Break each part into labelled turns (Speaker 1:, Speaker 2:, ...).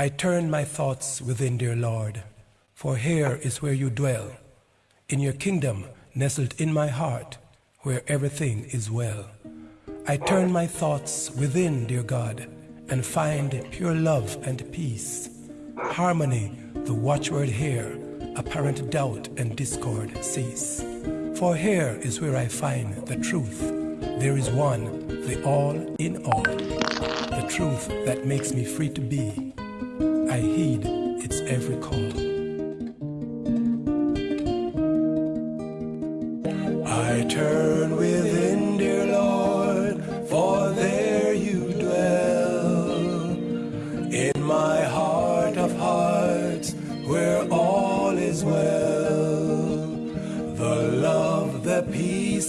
Speaker 1: I turn my thoughts within, dear Lord, for here is where you dwell, in your kingdom nestled in my heart, where everything is well. I turn my thoughts within, dear God, and find pure love and peace, harmony, the watchword here, apparent doubt and discord cease. For here is where I find the truth. There is one, the all in all, the truth that makes me free to be. I heed its every call. I turn within,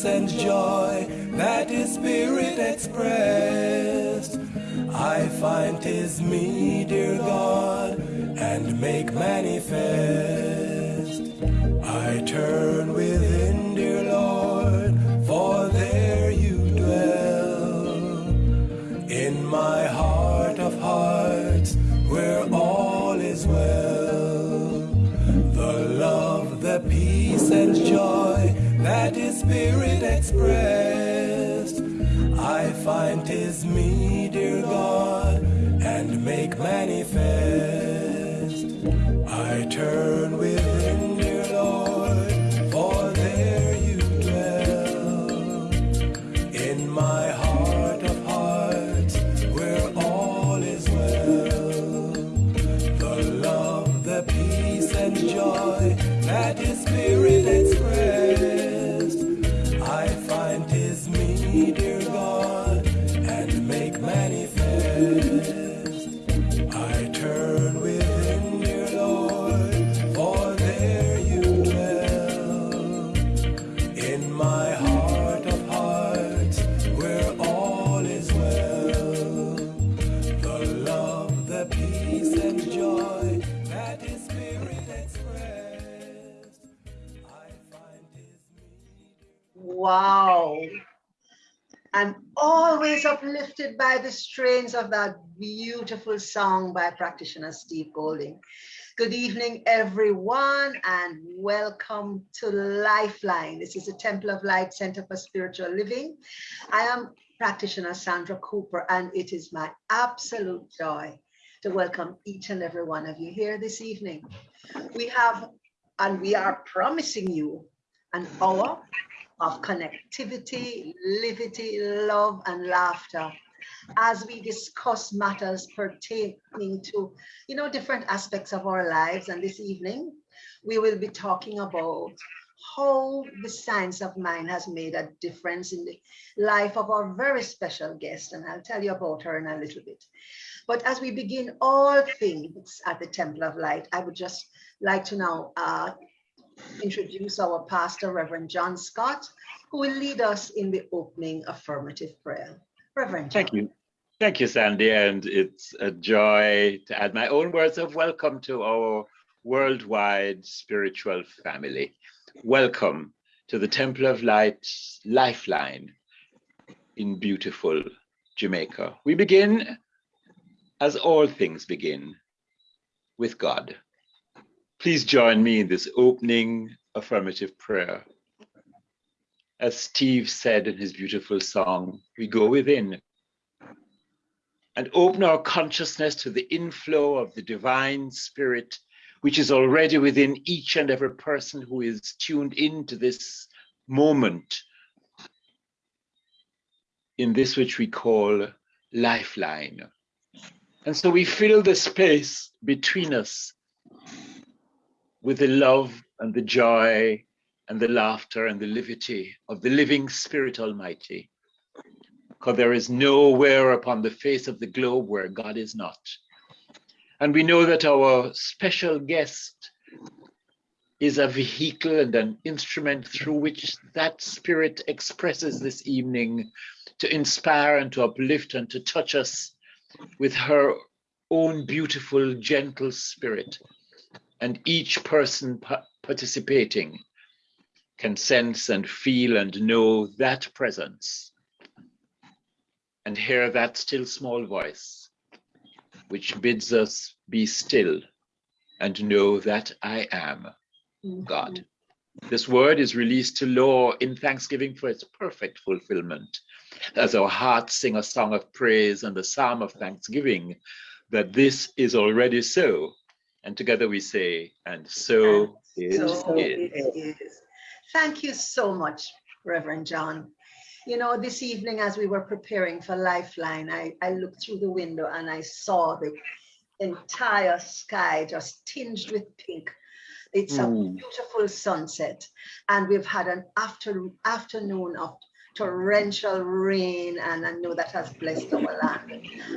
Speaker 1: and joy that his spirit expressed. I find 'tis me, dear God, and make manifest. I turn the
Speaker 2: strains of that beautiful song by practitioner Steve Golding. Good evening, everyone, and welcome to Lifeline. This is the Temple of Light Center for Spiritual Living. I am practitioner Sandra Cooper, and it is my absolute joy to welcome each and every one of you here this evening. We have, and we are promising you an hour of connectivity, livity, love, and laughter as we discuss matters pertaining to, you know, different aspects of our lives. And this evening, we will be talking about how the science of mind has made a difference in the life of our very special guest. And I'll tell you about her in a little bit. But as we begin all things at the Temple of Light, I would just like to now uh, introduce our pastor, Reverend John Scott, who will lead us in the opening affirmative prayer. Reverend John.
Speaker 3: Thank you. Thank you, Sandy. And it's a joy to add my own words of welcome to our worldwide spiritual family. Welcome to the Temple of Light's Lifeline in beautiful Jamaica. We begin, as all things begin, with God. Please join me in this opening affirmative prayer. As Steve said in his beautiful song, we go within and open our consciousness to the inflow of the divine spirit, which is already within each and every person who is tuned into this moment in this which we call lifeline. And so we fill the space between us with the love and the joy and the laughter and the levity of the living Spirit Almighty. Because there is nowhere upon the face of the globe where God is not. And we know that our special guest is a vehicle and an instrument through which that spirit expresses this evening to inspire and to uplift and to touch us with her own beautiful, gentle spirit and each person participating can sense and feel and know that presence and hear that still small voice which bids us be still and know that I am mm-hmm. God. This word is released to law in thanksgiving for its perfect fulfillment. As our hearts sing a song of praise and the psalm of thanksgiving, that this is already so. And together we say, and so, and so it is.
Speaker 2: Thank you so much, Reverend John. You know, this evening as we were preparing for Lifeline, I, I looked through the window and I saw the entire sky just tinged with pink it's mm. a hmm. beautiful sunset. And we've had an after, afternoon of torrential rain and I know that has blessed our land.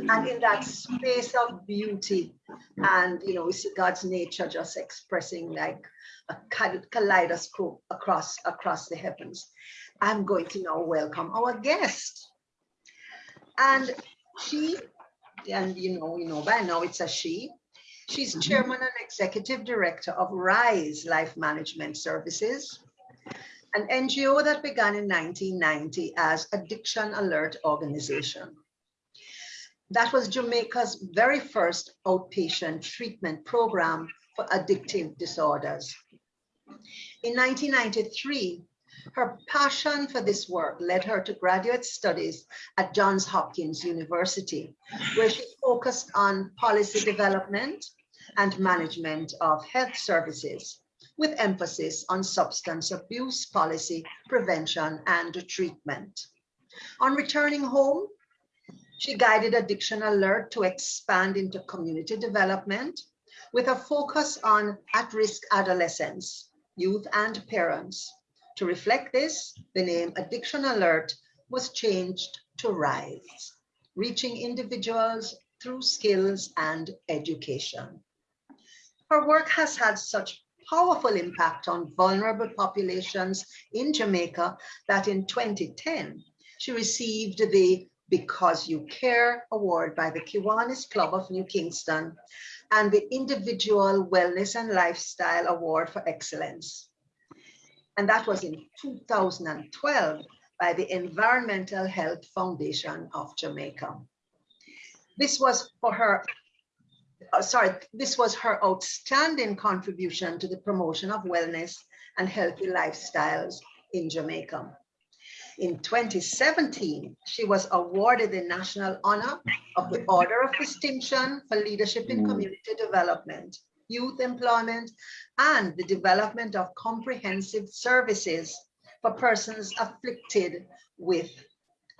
Speaker 2: And in that space of beauty and, you know, we see God's nature just expressing like a kaleidoscope across, across the heavens. I'm going to now welcome our guest. And she, and you know, you know by now it's a she, She's mm -hmm. chairman and executive director of RISE Life Management Services, an NGO that began in 1990 as Addiction Alert Organization. That was Jamaica's very first outpatient treatment program for addictive disorders. In 1993, her passion for this work led her to graduate studies at Johns Hopkins University, where she focused on policy development and management of health services, with emphasis on substance abuse policy, prevention, and treatment. On returning home, she guided Addiction Alert to expand into community development with a focus on at-risk adolescents, youth, and parents to reflect this, the name Addiction Alert was changed to RISE, reaching individuals through skills and education. Her work has had such powerful impact on vulnerable populations in Jamaica that in 2010, she received the Because You Care Award by the Kiwanis Club of New Kingston and the Individual Wellness and Lifestyle Award for Excellence and that was in 2012 by the Environmental Health Foundation of Jamaica. This was for her, uh, sorry, this was her outstanding contribution to the promotion of wellness and healthy lifestyles in Jamaica. In 2017, she was awarded the National Honor of the Order of Distinction for Leadership in mm. Community Development youth employment, and the development of comprehensive services for persons afflicted with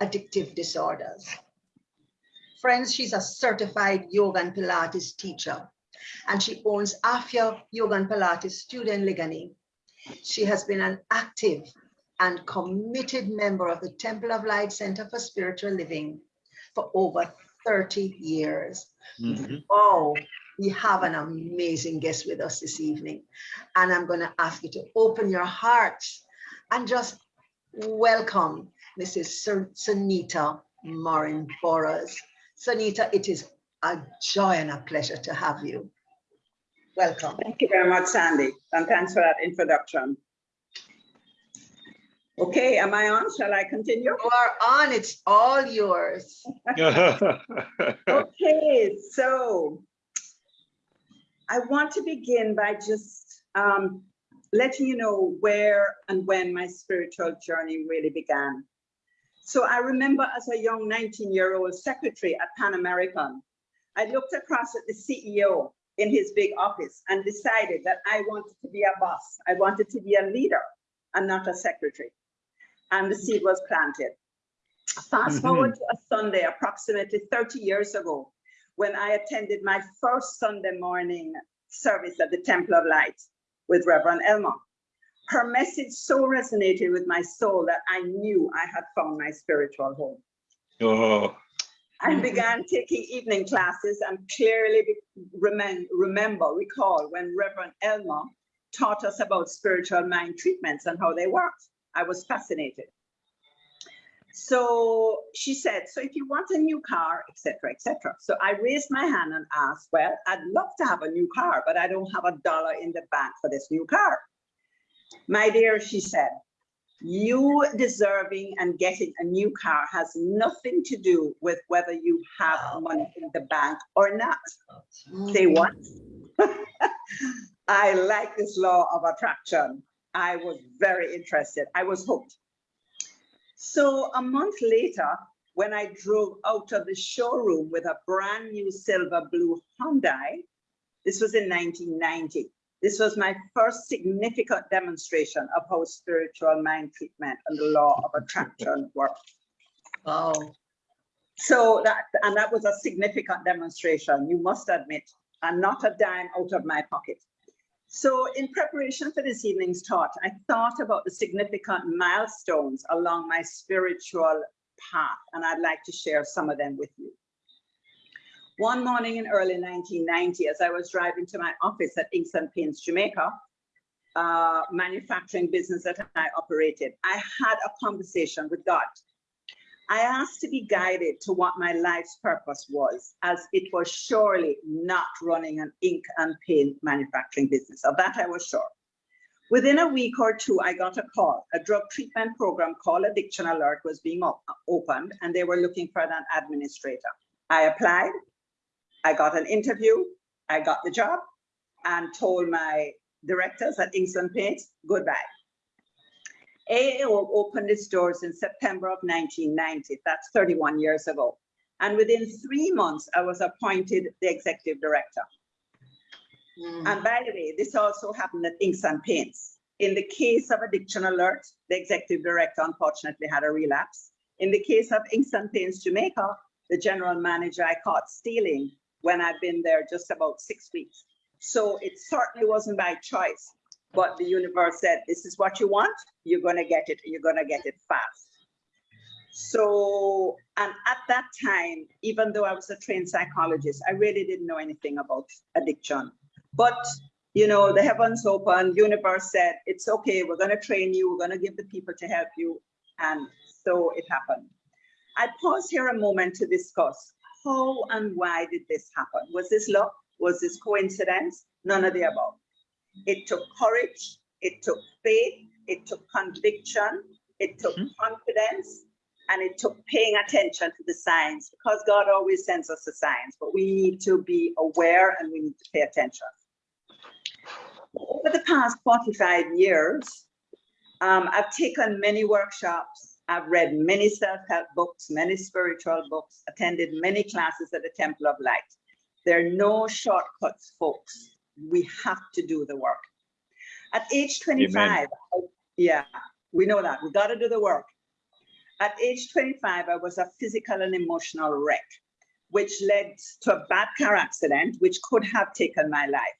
Speaker 2: addictive disorders. Friends, she's a certified yoga and Pilates teacher, and she owns Afia Yoga and Pilates Student in Liguanea. She has been an active and committed member of the Temple of Light Center for Spiritual Living for over 30 years. Mm -hmm. Oh, we have an amazing guest with us this evening. And I'm going to ask you to open your hearts and just welcome Mrs. Sonita Morin Burrows. Sonita, it is a joy and a pleasure to have you. Welcome.
Speaker 4: Thank you very much, Sandy. And thanks for that introduction. Okay, am I on? Shall I continue?
Speaker 2: You are on, it's all yours.
Speaker 4: okay, so I want to begin by just um, letting you know where and when my spiritual journey really began. So I remember as a young 19 year old secretary at Pan American, I looked across at the CEO in his big office and decided that I wanted to be a boss. I wanted to be a leader and not a secretary. And the seed was planted. Fast forward to a Sunday, approximately 30 years ago, when I attended my first Sunday morning service at the Temple of Light with Reverend Elmer. Her message so resonated with my soul that I knew I had found my spiritual home. Oh. I began taking evening classes and clearly remember, remember, recall when Reverend Elmer taught us about spiritual mind treatments and how they worked. I was fascinated. So she said, so if you want a new car, etc., etc. So I raised my hand and asked, well, I'd love to have a new car, but I don't have a dollar in the bank for this new car. My dear, she said, you deserving and getting a new car has nothing to do with whether you have money in the bank or not. Say what? I like this law of attraction. I was very interested. I was hooked. So a month later, when I drove out of the showroom with a brand new silver blue Hyundai, this was in 1990. This was my first significant demonstration of how spiritual mind treatment and the law of attraction work.
Speaker 2: Wow.
Speaker 4: So that, and that was a significant demonstration, you must admit, and not a dime out of my pocket. So in preparation for this evening's talk, I thought about the significant milestones along my spiritual path, and I'd like to share some of them with you. One morning in early 1990, as I was driving to my office at Inks and Paints, Jamaica, uh, manufacturing business that I operated, I had a conversation with God. I asked to be guided to what my life's purpose was, as it was surely not running an ink and paint manufacturing business. Of that I was sure. Within a week or two, I got a call. A drug treatment program called Addiction Alert was being op- opened, and they were looking for an administrator. I applied. I got an interview. I got the job and told my directors at Inks and Paints goodbye. AAO opened its doors in September of 1990. That's 31 years ago. And within three months, I was appointed the executive director.
Speaker 2: Mhm.
Speaker 4: And by the way, this also happened at Inks and Paints. In the case of Addiction Alert, the executive director unfortunately had a relapse. In the case of Inks and Paints Jamaica, the general manager I caught stealing when I'd been there just about six weeks. So it certainly wasn't by choice, but the universe said, this is what you want, you're gonna get it, you're gonna get it fast. So, and at that time, even though I was a trained psychologist, I really didn't know anything about addiction. But, you know, the heavens opened, universe said, it's okay, we're gonna train you, we're gonna give the people to help you. And so it happened. I pause here a moment to discuss how and why did this happen? Was this luck? Was this coincidence? None of the above. It took courage, it took faith, it took conviction, it took
Speaker 3: Mhm.
Speaker 4: confidence, and it took paying attention to the signs because God always sends us the signs, but we need to be aware and we need to pay attention. Over the past 45 years, um, I've taken many workshops, I've read many self-help books, many spiritual books, attended many classes at the Temple of Light. There are no shortcuts, folks. We have to do the work. At age 25, I- yeah, we know that. We got to do the work. At age 25, I was a physical and emotional wreck, which led to a bad car accident, which could have taken my life.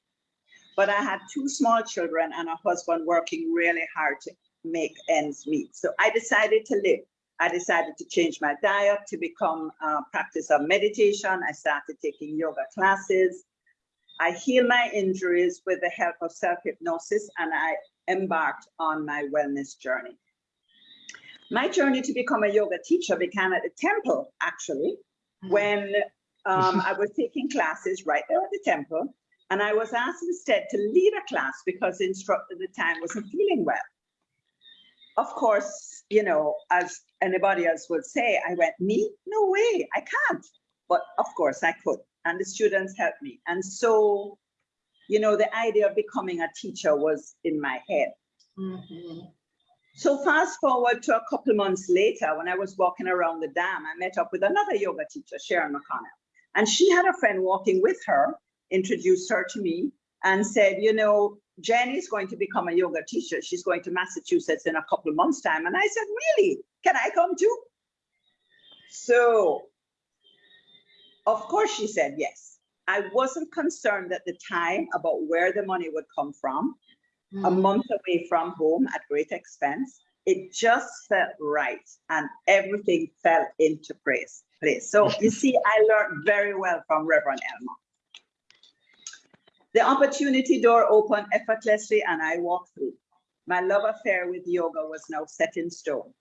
Speaker 4: But I had two small children and a husband working really hard to make ends meet. So I decided to live. I decided to change my diet to become a practice of meditation. I started taking yoga classes. I healed my injuries with the help of self-hypnosis and I embarked on my wellness journey. My journey to become a yoga teacher began at the temple, actually, when um, I was taking classes right there at the temple. And I was asked instead to lead a class because the instructor at the time wasn't feeling well. Of course, you know, as anybody else would say, I went, me? No way, I can't. But of course I could. And the students helped me. And so, you know, the idea of becoming a teacher was in my head.
Speaker 2: Mhm.
Speaker 4: So fast forward to a couple months later, when I was walking around the dam, I met up with another yoga teacher, Sharon McConnell. And she had a friend walking with her, introduced her to me and said, you know, Jenny is going to become a yoga teacher. She's going to Massachusetts in a couple of months time. And I said, really? Can I come too? So of course she said yes. I wasn't concerned at the time about where the money would come from a
Speaker 2: Mhm.
Speaker 4: month away from home at great expense. It just felt right and everything fell into place. place. So you see, I learned very well from Reverend Elmer. The opportunity door opened effortlessly and I walked through. My love affair with yoga was now set in stone.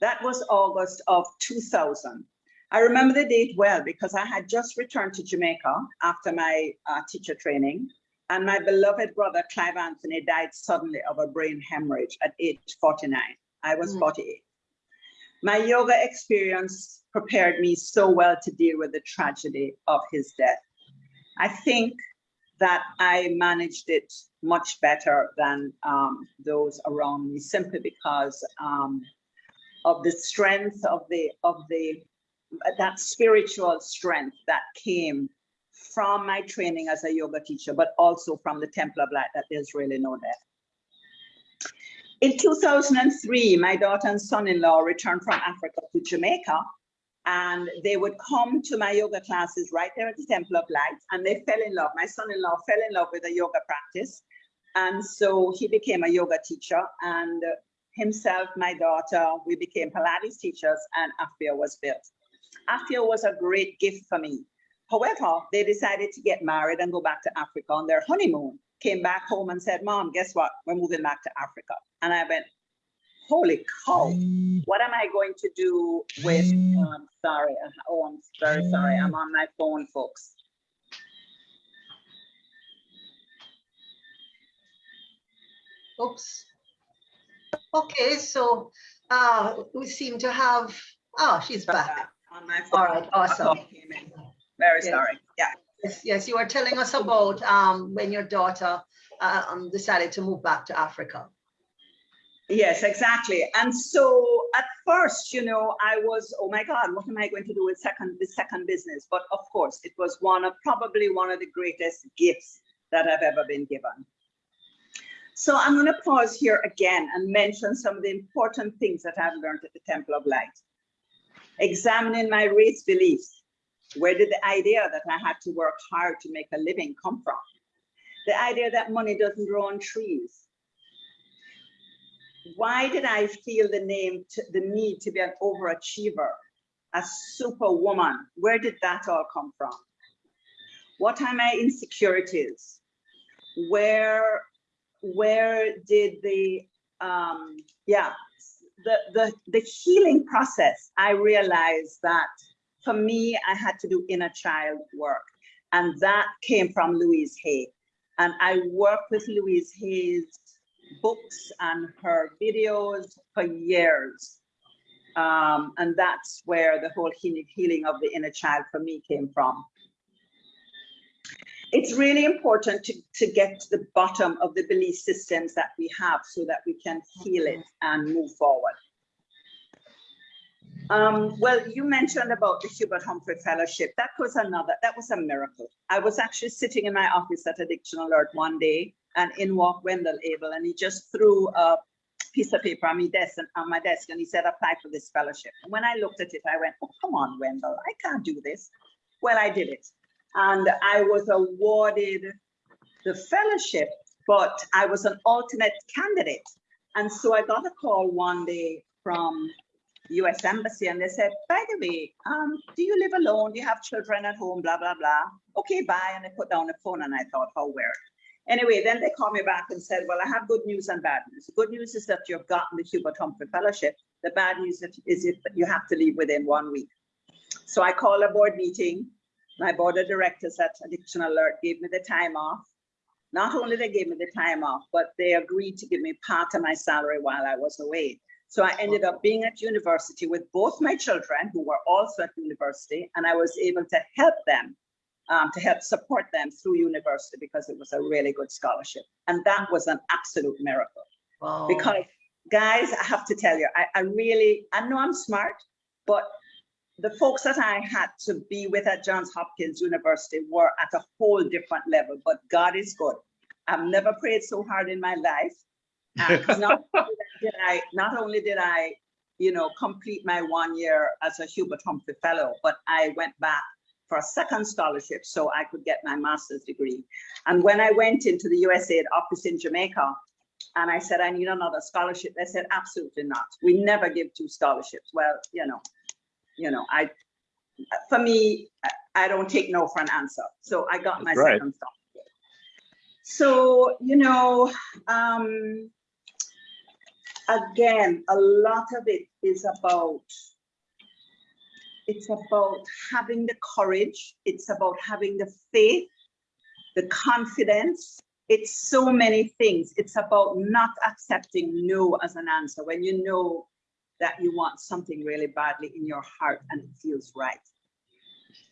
Speaker 4: That was August of 2000. I remember the date well because I had just returned to Jamaica after my uh, teacher training And my beloved brother, Clive Anthony, died suddenly of a brain hemorrhage at age 49. I was
Speaker 2: Mm.
Speaker 4: 48. My yoga experience prepared me so well to deal with the tragedy of his death. I think that I managed it much better than um, those around me simply because um, of the strength of the of the that spiritual strength that came from my training as a yoga teacher, but also from the Temple of Light that there's really no death. In 2003, my daughter and son-in-law returned from Africa to Jamaica and they would come to my yoga classes right there at the Temple of Light and they fell in love. My son-in-law fell in love with a yoga practice. And so he became a yoga teacher and himself, my daughter, we became Pilates teachers and AFIA was built. AFIA was a great gift for me. However, they decided to get married and go back to Africa on their honeymoon, came back home and said, mom, guess what? We're moving back to Africa. And I went, holy cow, what am I going to do with, um, sorry, uh, oh, I'm very sorry, I'm on my phone, folks.
Speaker 2: Oops. Okay, so uh, we seem to have, oh, she's back.
Speaker 4: On my
Speaker 2: All
Speaker 4: phone.
Speaker 2: right, awesome.
Speaker 4: Very
Speaker 2: Yes.
Speaker 4: sorry, yeah.
Speaker 2: Yes, yes, you were telling us about um, when your daughter uh, um, decided to move back to Africa.
Speaker 4: Yes, exactly. And so at first, you know, I was, oh my God, what am I going to do with second, the second business? But of course, it was one of probably one of the greatest gifts that I've ever been given. So I'm going to pause here again and mention some of the important things that I've learned at the Temple of Light. Examining my race beliefs. Where did the idea that I had to work hard to make a living come from? The idea that money doesn't grow on trees why did I feel the name, to, the need to be an overachiever, a superwoman? Where did that all come from? What are my insecurities? Where, where did the, um, yeah, the, the, the healing process, I realized that for me, I had to do inner child work. And that came from Louise Hay. And I worked with Louise Hay's books and her videos for years. Um, and that's where the whole healing, healing of the inner child for me came from. It's really important to, to get to the bottom of the belief systems that we have so that we can heal it and move forward. Um, well, you mentioned about the Hubert Humphrey Fellowship. That was another, that was a miracle. I was actually sitting in my office at Addiction Alert one day and in walked Wendell Abel and he just threw a piece of paper on my desk and on my desk and he said, apply for this fellowship. And when I looked at it, I went, oh, come on, Wendell, I can't do this. Well, I did it. And I was awarded the fellowship, but I was an alternate candidate. And so I got a call one day from US Embassy and they said, by the way, um, do you live alone? Do you have children at home? Blah, blah, blah. Okay, bye. And I put down the phone and I thought, how weird. Anyway, then they called me back and said, well, I have good news and bad news. The good news is that you've gotten the Hubert Humphrey Fellowship. The bad news is that you have to leave within one week. So I called a board meeting. My board of directors at Addiction Alert gave me the time off. Not only they gave me the time off, but they agreed to give me part of my salary while I was away. So I ended up being at university with both my children who were also at university, and I was able to help them, um, to help support them through university because it was a really good scholarship. And that was an absolute miracle.
Speaker 2: Wow.
Speaker 4: Because guys, I have to tell you, I, I really, I know I'm smart, but the folks that I had to be with at Johns Hopkins University were at a whole different level, but God is good. I've never prayed so hard in my life. Uh, not only did I, not only did I, you know, complete my one year as a Hubert Humphrey Fellow, but I went back for a second scholarship so I could get my master's degree. And when I went into the USAID office in Jamaica, and I said, I need another scholarship, they said, absolutely not. We never give two scholarships. Well, you know, you know, I, for me, I- don't take no for an answer. So I got my
Speaker 3: right.
Speaker 4: second scholarship. So, you know, um, again, a lot of it is about, it's about having the courage. It's about having the faith, the confidence. It's so many things. It's about not accepting no as an answer when you know that you want something really badly in your heart and it feels right.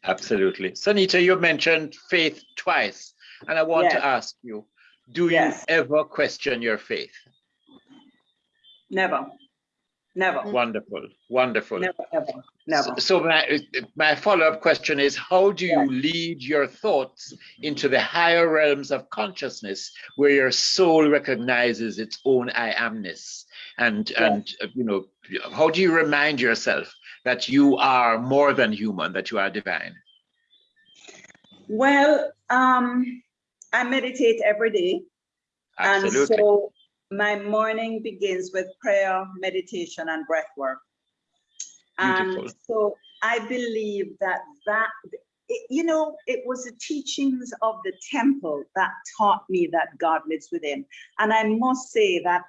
Speaker 3: Absolutely. Sonita, you mentioned faith twice, and I want
Speaker 4: Yes.
Speaker 3: to ask you, do
Speaker 4: Yes.
Speaker 3: you ever question your faith?
Speaker 4: Never, never,
Speaker 3: Wonderful, wonderful.
Speaker 4: never, ever, never.
Speaker 3: So, so my, my follow-up question is, how do you
Speaker 4: Yes.
Speaker 3: lead your thoughts into the higher realms of consciousness where your soul recognizes its own I amness? And,
Speaker 4: Yes.
Speaker 3: and uh, you know, how do you remind yourself that you are more than human, that you are divine?
Speaker 4: Well, um, I meditate every day. And so my morning begins with prayer, meditation, and breath work. And
Speaker 3: Beautiful.
Speaker 4: so I believe that that, it- you know, it was the teachings of the temple that taught me that God lives within. And I must say that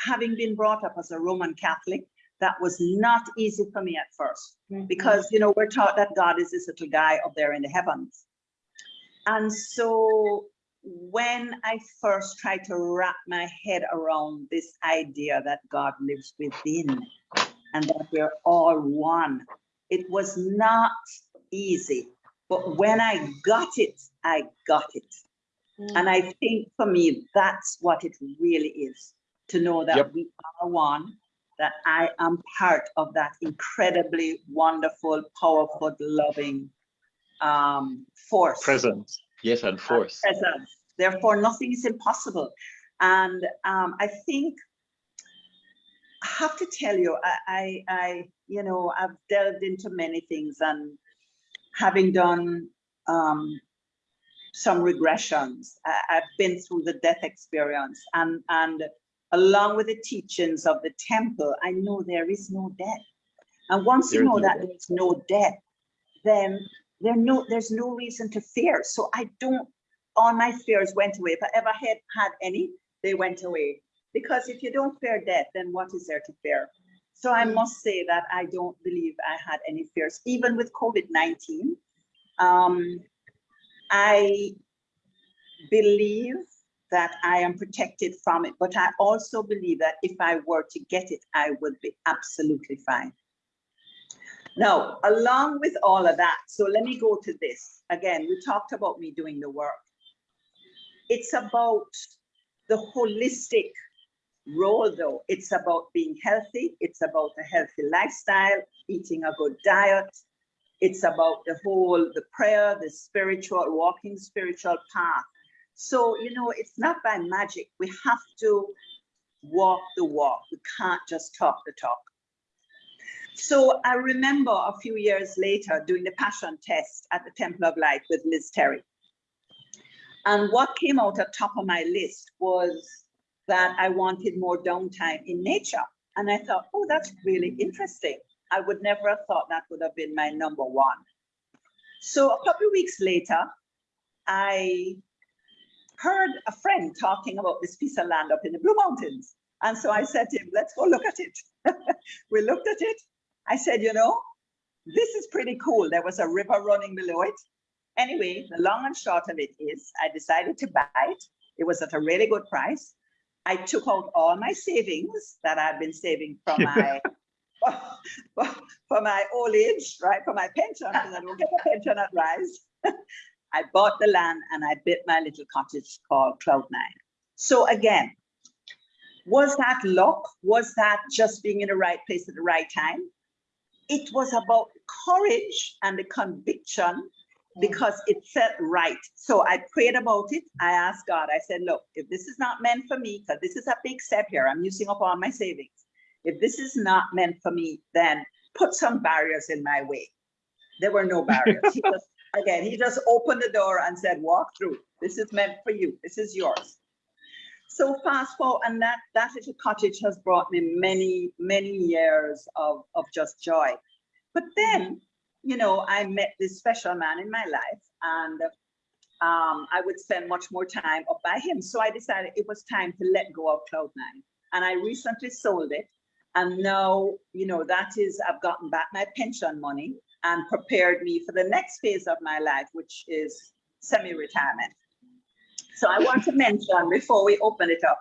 Speaker 4: having been brought up as a Roman Catholic, that was not easy for me at first mm-hmm. because you know we're taught that God is this little guy up there in the heavens. And so when I first tried to wrap my head around this idea that God lives within and that we're all one, it was not easy. But when I got it, I got it. Mm. And I think for me, that's what it really is to know that
Speaker 3: Yep.
Speaker 4: we are one, that I am part of that incredibly wonderful, powerful, loving um, force.
Speaker 3: Presence, yes, and force.
Speaker 4: Presence. Therefore, nothing is impossible. And um, I think I have to tell you, I, I, I, you know, I've delved into many things and having done um, some regressions, I, I've been through the death experience and, and along with the teachings of the temple, I know there is no death. And once you know that
Speaker 3: death.
Speaker 4: there's no death, then there no, there's no reason to fear. So I don't, all my fears went away. If I ever had had any, they went away. Because if you don't fear death, then what is there to fear? So I must say that I don't believe I had any fears, even with COVID-19. Um, I believe that I am protected from it, but I also believe that if I were to get it, I would be absolutely fine. Now, along with all of that, so let me go to this. Again, we talked about me doing the work. It's about the holistic role though. It's about being healthy. It's about a healthy lifestyle, eating a good diet. It's about the whole, the prayer, the spiritual, walking spiritual path. So, you know, it's not by magic. We have to walk the walk. We can't just talk the talk. So I remember a few years later doing the passion test at the Temple of Light with Liz Terry. And what came out at top of my list was that I wanted more downtime in nature. And I thought, oh, that's really interesting. I would never have thought that would have been my number one. So a couple of weeks later, I heard a friend talking about this piece of land up in the Blue Mountains. And so I said to him, let's go look at it. we looked at it. I said, you know, this is pretty cool. There was a river running below it. Anyway, the long and short of it is I decided to buy it. It was at a really good price. I took out all my savings that I've been saving from my for my old age, right? For my pension, because I don't get a pension at Rise. I bought the land and I built my little cottage called Cloud Nine. So again, was that luck? Was that just being in the right place at the right time? It was about courage and the conviction because it felt right. So I prayed about it. I asked God, I said, look, if this is not meant for me, because this is a big step here, I'm using up all my savings. If this is not meant for me, then put some barriers in my way. There were no barriers. He again, he just opened the door and said, walk through. This is meant for you. This is yours. So fast forward, and that, that little cottage has brought me many, many years of, of just joy. But then, you know, I met this special man in my life and um, I would spend much more time up by him. So I decided it was time to let go of Cloud9. And I recently sold it. And now, you know, that is, I've gotten back my pension money and prepared me for the next phase of my life, which is semi-retirement. So I want to mention before we open it up,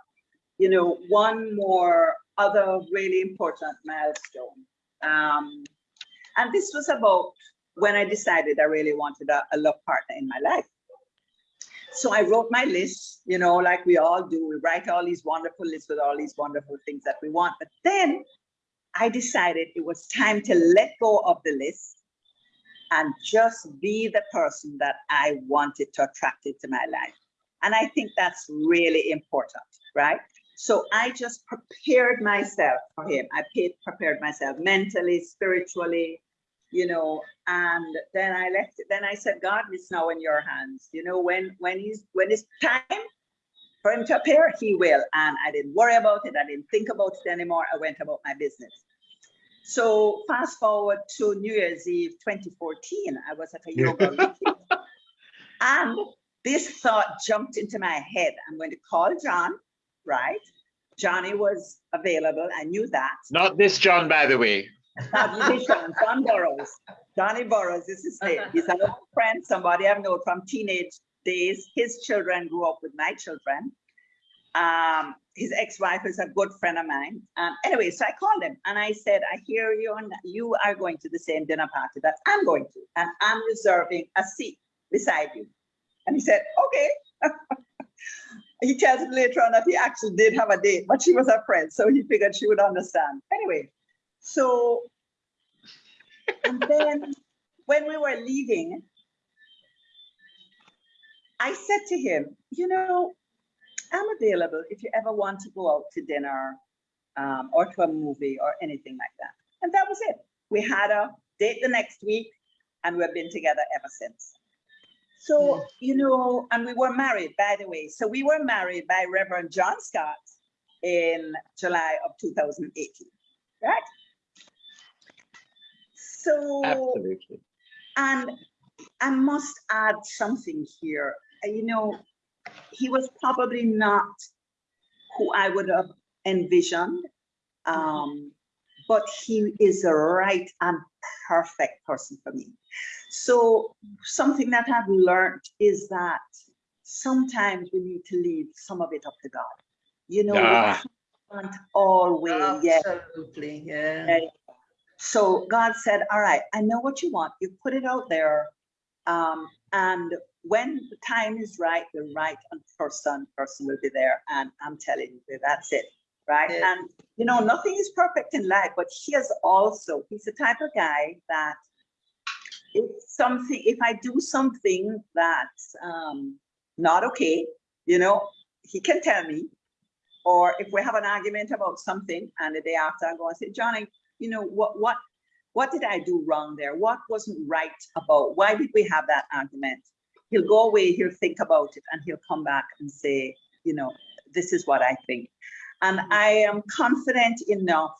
Speaker 4: you know, one more other really important milestone. Um, and this was about when I decided I really wanted a, a love partner in my life. So I wrote my list, you know, like we all do. We write all these wonderful lists with all these wonderful things that we want. But then I decided it was time to let go of the list and just be the person that I wanted to attract into my life. And I think that's really important, right? So I just prepared myself for him. I prepared myself mentally, spiritually, you know, and then I left it. Then I said, God, it's now in your hands. You know, when when he's when it's time for him to appear, he will. And I didn't worry about it. I didn't think about it anymore. I went about my business. So fast forward to New Year's Eve 2014, I was at a yoga retreat. And this thought jumped into my head. I'm going to call John, right? Johnny was available. I knew that.
Speaker 3: Not this John, by the way.
Speaker 4: Not this John, John Burrows. Johnny Burrows is his name. He's an old friend, somebody I've known from teenage days. His children grew up with my children. Um, his ex-wife is a good friend of mine. Um, anyway, so I called him and I said, I hear you and you are going to the same dinner party that I'm going to, and I'm reserving a seat beside you. And he said, okay. he tells me later on that he actually did have a date, but she was a friend, so he figured she would understand. Anyway, so, and then when we were leaving, I said to him, you know, I'm available if you ever want to go out to dinner um, or to a movie or anything like that. And that was it. We had a date the next week and we've been together ever since. So, you know, and we were married, by the way. So we were married by Reverend John Scott in July of 2018, right? So,
Speaker 3: Absolutely.
Speaker 4: and I must add something here. You know, he was probably not who I would have envisioned. Um, but he is the right and perfect person for me. So something that I've learned is that sometimes we need to leave some of it up to God. You know, we can't always, yeah.
Speaker 2: Absolutely, yeah.
Speaker 4: Okay. So God said, all right, I know what you want. You put it out there. Um, and when the time is right, the right person, person will be there. And I'm telling you, that's it. Right.
Speaker 2: Yeah.
Speaker 4: And you know, nothing is perfect in life, but he is also, he's the type of guy that if something, if I do something that's um not okay, you know, he can tell me. Or if we have an argument about something and the day after I go and say, Johnny, you know, what, what, what did I do wrong there? What wasn't right about, why did we have that argument? He'll go away, he'll think about it and he'll come back and say, you know, this is what I think. And I am confident enough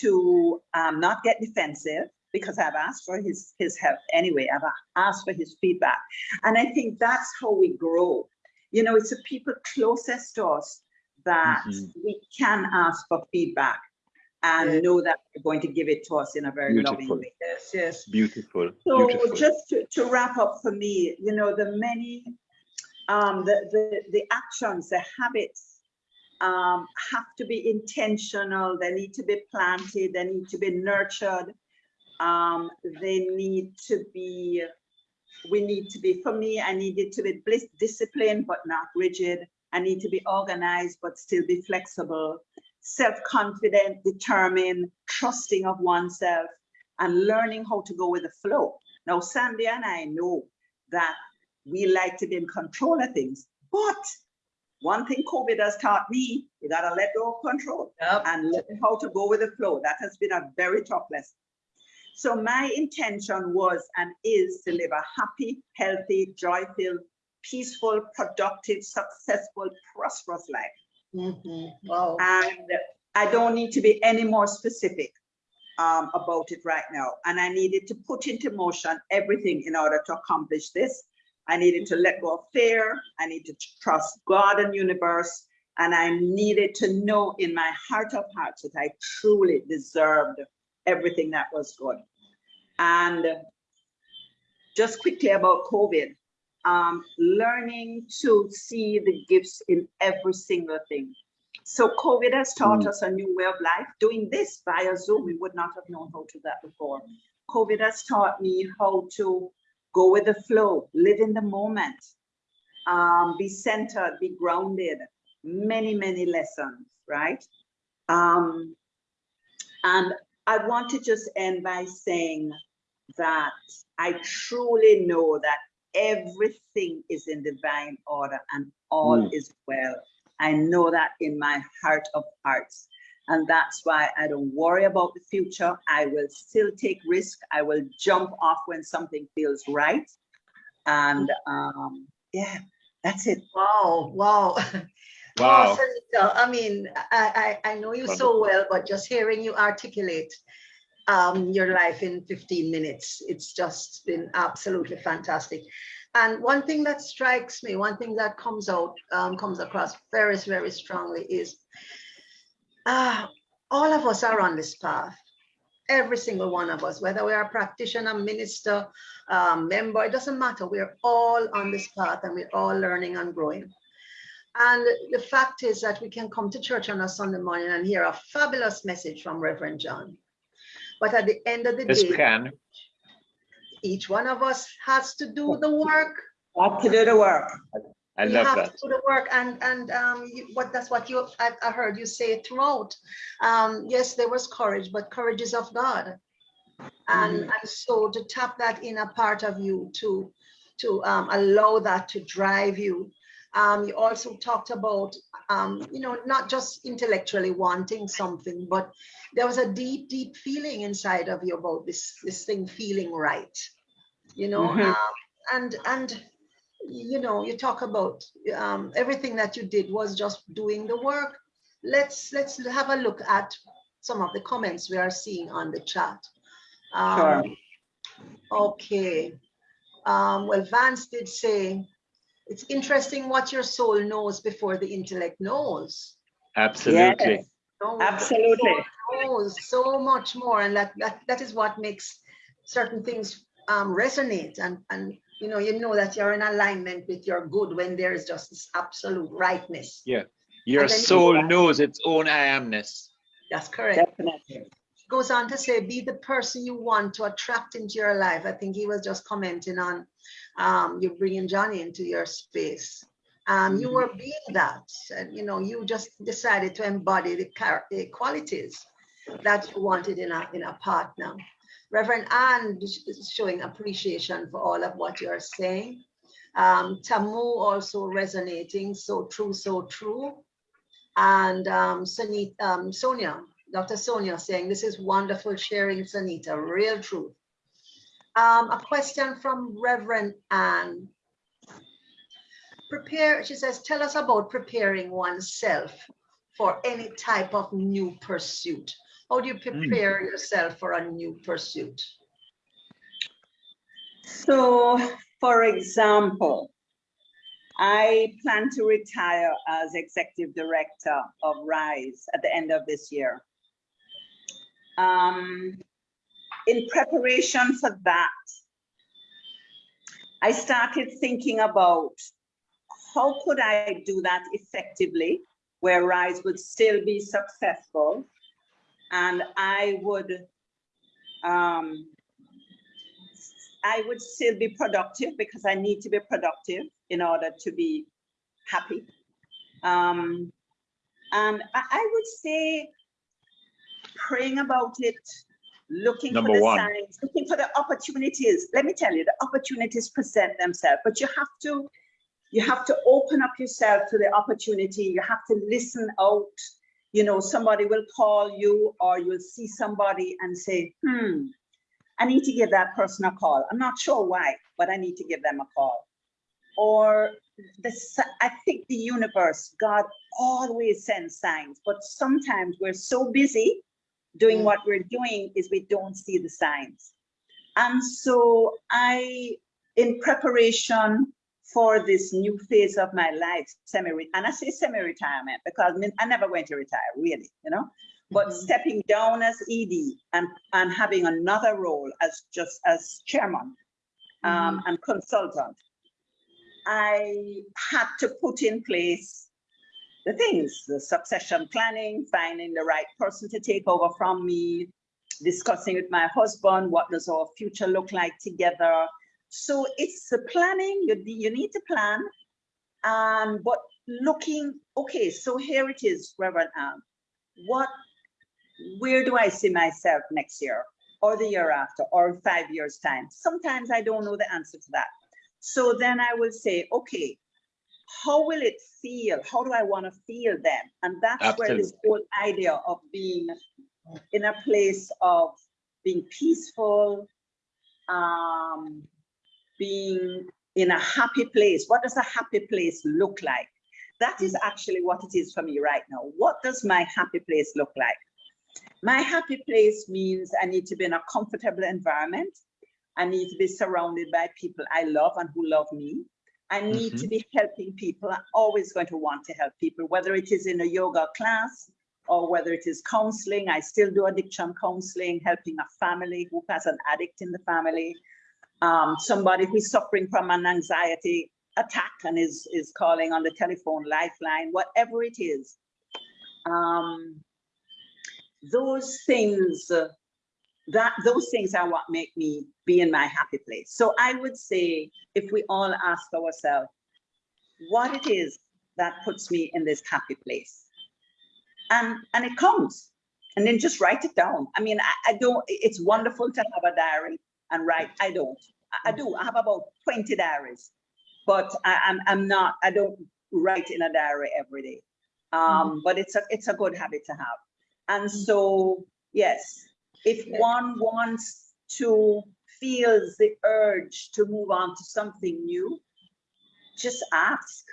Speaker 4: to um, not get defensive because I've asked for his, his help anyway. I've asked for his feedback. And I think that's how we grow. You know, it's the people closest to us that
Speaker 3: Mhm.
Speaker 4: we can ask for feedback and
Speaker 2: Yeah.
Speaker 4: know that you're going to give it to us in a very loving way.
Speaker 2: Yes, yes.
Speaker 3: Beautiful.
Speaker 4: So
Speaker 3: Beautiful.
Speaker 4: just to, to wrap up for me, you know, the many, um, the, the, the actions, the habits um, have to be intentional. They need to be planted. They need to be nurtured. Um, they need to be, we need to be, for me, I needed to be bliss- disciplined, but not rigid. I need to be organized, but still be flexible, self-confident, determined, trusting of oneself, and learning how to go with the flow. Now, Sandy and I know that we like to be in control of things, but one thing COVID has taught me, you gotta let go of control
Speaker 2: Yep.
Speaker 4: and learn how to go with the flow. That has been a very tough lesson. So my intention was and is to live a happy, healthy, joy-filled, peaceful, productive, successful, prosperous life.
Speaker 2: Mhm. Wow.
Speaker 4: And I don't need to be any more specific um, about it right now. And I needed to put into motion everything in order to accomplish this. I needed to let go of fear. I need to trust God and universe. And I needed to know in my heart of hearts that I truly deserved everything that was good. And just quickly about COVID. Um, learning to see the gifts in every single thing. So COVID has taught
Speaker 3: Mm.
Speaker 4: us a new way of life. Doing this via Zoom, we would not have known how to do that before. COVID has taught me how to go with the flow, live in the moment, um, be centered, be grounded. Many, many lessons, right? Um, and I want to just end by saying that I truly know that everything is in divine order and all
Speaker 3: Mm.
Speaker 4: is well. I know that in my heart of hearts. And that's why I don't worry about the future. I will still take risk. I will jump off when something feels right. And um, yeah, that's it.
Speaker 2: Wow, wow.
Speaker 3: Wow.
Speaker 2: Oh, Sonita, I mean, I, I, I know you so well, but just hearing you articulate um, your life in 15 minutes, it's just been absolutely fantastic. And one thing that strikes me, one thing that comes out, um, comes across very, very strongly is ah, all of us are on this path. Every single one of us, whether we are a practitioner, minister, um, member, it doesn't matter. We're all on this path and we're all learning and growing. And the fact is that we can come to church on a Sunday morning and hear a fabulous message from Reverend John. But at the end of the
Speaker 3: Yes,
Speaker 2: day,
Speaker 3: can.
Speaker 2: each one of us has to do the work.
Speaker 4: Have to do the work.
Speaker 3: I
Speaker 2: we
Speaker 3: love
Speaker 2: have
Speaker 3: that.
Speaker 2: to do the work, and and um, you, what that's what you I, I heard you say throughout. Um, yes, there was courage, but courage is of God, and and so to tap that inner part of you to to um, allow that to drive you. Um, you also talked about um, you know not just intellectually wanting something, but there was a deep deep feeling inside of you about this this thing feeling right. You know,
Speaker 4: Mhm.
Speaker 2: um, and and you know you talk about um, everything that you did was just doing the work let's let's have a look at some of the comments we are seeing on the chat um,
Speaker 4: Sure.
Speaker 2: okay um, well vance did say it's interesting what your soul knows before the intellect knows
Speaker 3: Absolutely.
Speaker 4: Yes,
Speaker 2: No,
Speaker 4: absolutely.
Speaker 2: knows so much more and that that, that is what makes certain things um, resonate and and you know you know that you're in alignment with your good when there is just this absolute rightness Yeah,
Speaker 3: Your
Speaker 2: And then you-
Speaker 3: soul knows its own I amness.
Speaker 2: that's correct
Speaker 4: Definitely.
Speaker 2: goes on to say be the person you want to attract into your life i think he was just commenting on um, you bringing johnny into your space um, you
Speaker 4: Mhm.
Speaker 2: were being that and you know you just decided to embody the, the qualities that you wanted in a in a partner reverend anne is showing appreciation for all of what you're saying um, tamu also resonating so true so true and um, Sunit, um, Sonia, Dr. Sonia saying, this is wonderful sharing, Sonita, real truth. Um, a question from Reverend Anne. Prepare, she says, tell us about preparing oneself for any type of new pursuit. How do you prepare yourself for a new pursuit?
Speaker 4: So, for example, I plan to retire as executive director of RISE at the end of this year. Um, in preparation for that, I started thinking about how could I do that effectively, where RISE would still be successful, and I would um, I would still be productive because I need to be productive in order to be happy. Um, and I, I would say praying about it, looking
Speaker 3: Number
Speaker 4: for the
Speaker 3: one.
Speaker 4: signs, looking for the opportunities. Let me tell you, the opportunities present themselves, but you have to you have to open up yourself to the opportunity. You have to listen out. You know, somebody will call you or you'll see somebody and say, hmm, I need to give that person a call. I'm not sure why, but I need to give them a call. Or this, I think the universe, God always sends signs, but sometimes we're so busy doing
Speaker 2: Mm.
Speaker 4: what we're doing is we don't see the signs. And so I, in preparation for this new phase of my life, semi, and I say semi-retirement because I never going to retire, really, you know? But
Speaker 2: Mhm.
Speaker 4: stepping down as ED and, and having another role as just as chairman um, and consultant, I had to put in place the things, the succession planning, finding the right person to take over from me, discussing with my husband, what does our future look like together. So it's the planning, you, you need to plan, um, but looking, okay, so here it is, Reverend. What, where do I see myself next year or the year after or five years time? Sometimes I don't know the answer to that. So then I will say, okay, how will it feel? How do I want to feel then? And that's Absolutely. where this whole idea of being in a place of being peaceful, um, being in a happy place. What does a happy place look like? That is actually what it is for me right now. What does my happy place look like? My happy place means I need to be in a comfortable environment. I need to be surrounded by people I love and who love me. I need mm -hmm. to mm-hmm. be helping people. I'm always going to want to help people, whether it is in a yoga class or whether it is counseling. I still do addiction counseling, helping a family who has an addict in the family, um, somebody who's suffering from an anxiety attack and is, is calling on the telephone lifeline, whatever it is. Um, those things uh, that those things are what make me be in my happy place. So I would say if we all ask ourselves what it is that puts me in this happy place. And, and it comes and then just write it down. I mean, I, I don't, it's wonderful to have a diary and write. I don't, I, I do, I have about 20 diaries, but I, I'm, I'm not, I don't write in a diary every day. Um, mm -hmm. But it's a, it's a good habit to have. And so, yes, if one wants to feels the urge to move on to something new, just ask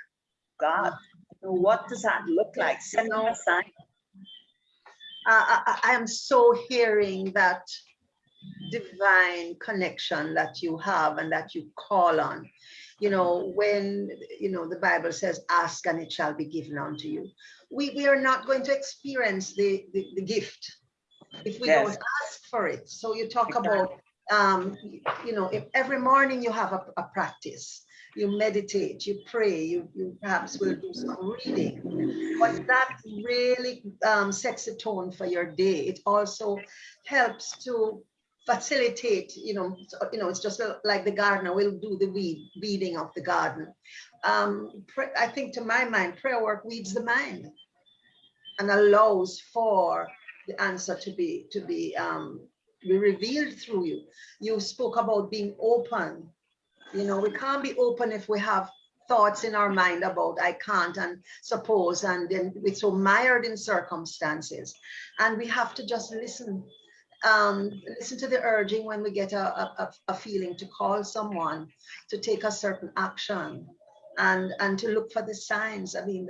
Speaker 4: God, what does that look like? Send me a sign.
Speaker 2: I, I am so hearing that divine connection that you have and that you call on. You know, when, you know, the Bible says, ask and it shall be given unto you. We, we are not going to experience the, the, the gift if we yes. don't ask for it. So you talk about, um, you know, if every morning you have a, a, practice, you meditate, you pray, you, you perhaps will do some reading, but that really um, sets the tone for your day. It also helps to facilitate, you know, you know, it's just like the gardener will do the weed, weeding of the garden. Um, I think to my mind, prayer work weeds the mind and allows for the answer to be to be um, be revealed through you. You spoke about being open. You know, we can't be open if we have thoughts in our mind about I can't and suppose and then we're so mired in circumstances. And we have to just listen um, listen to the urging when we get a, a, a, feeling to call someone to take a certain action and and to look for the signs. I mean,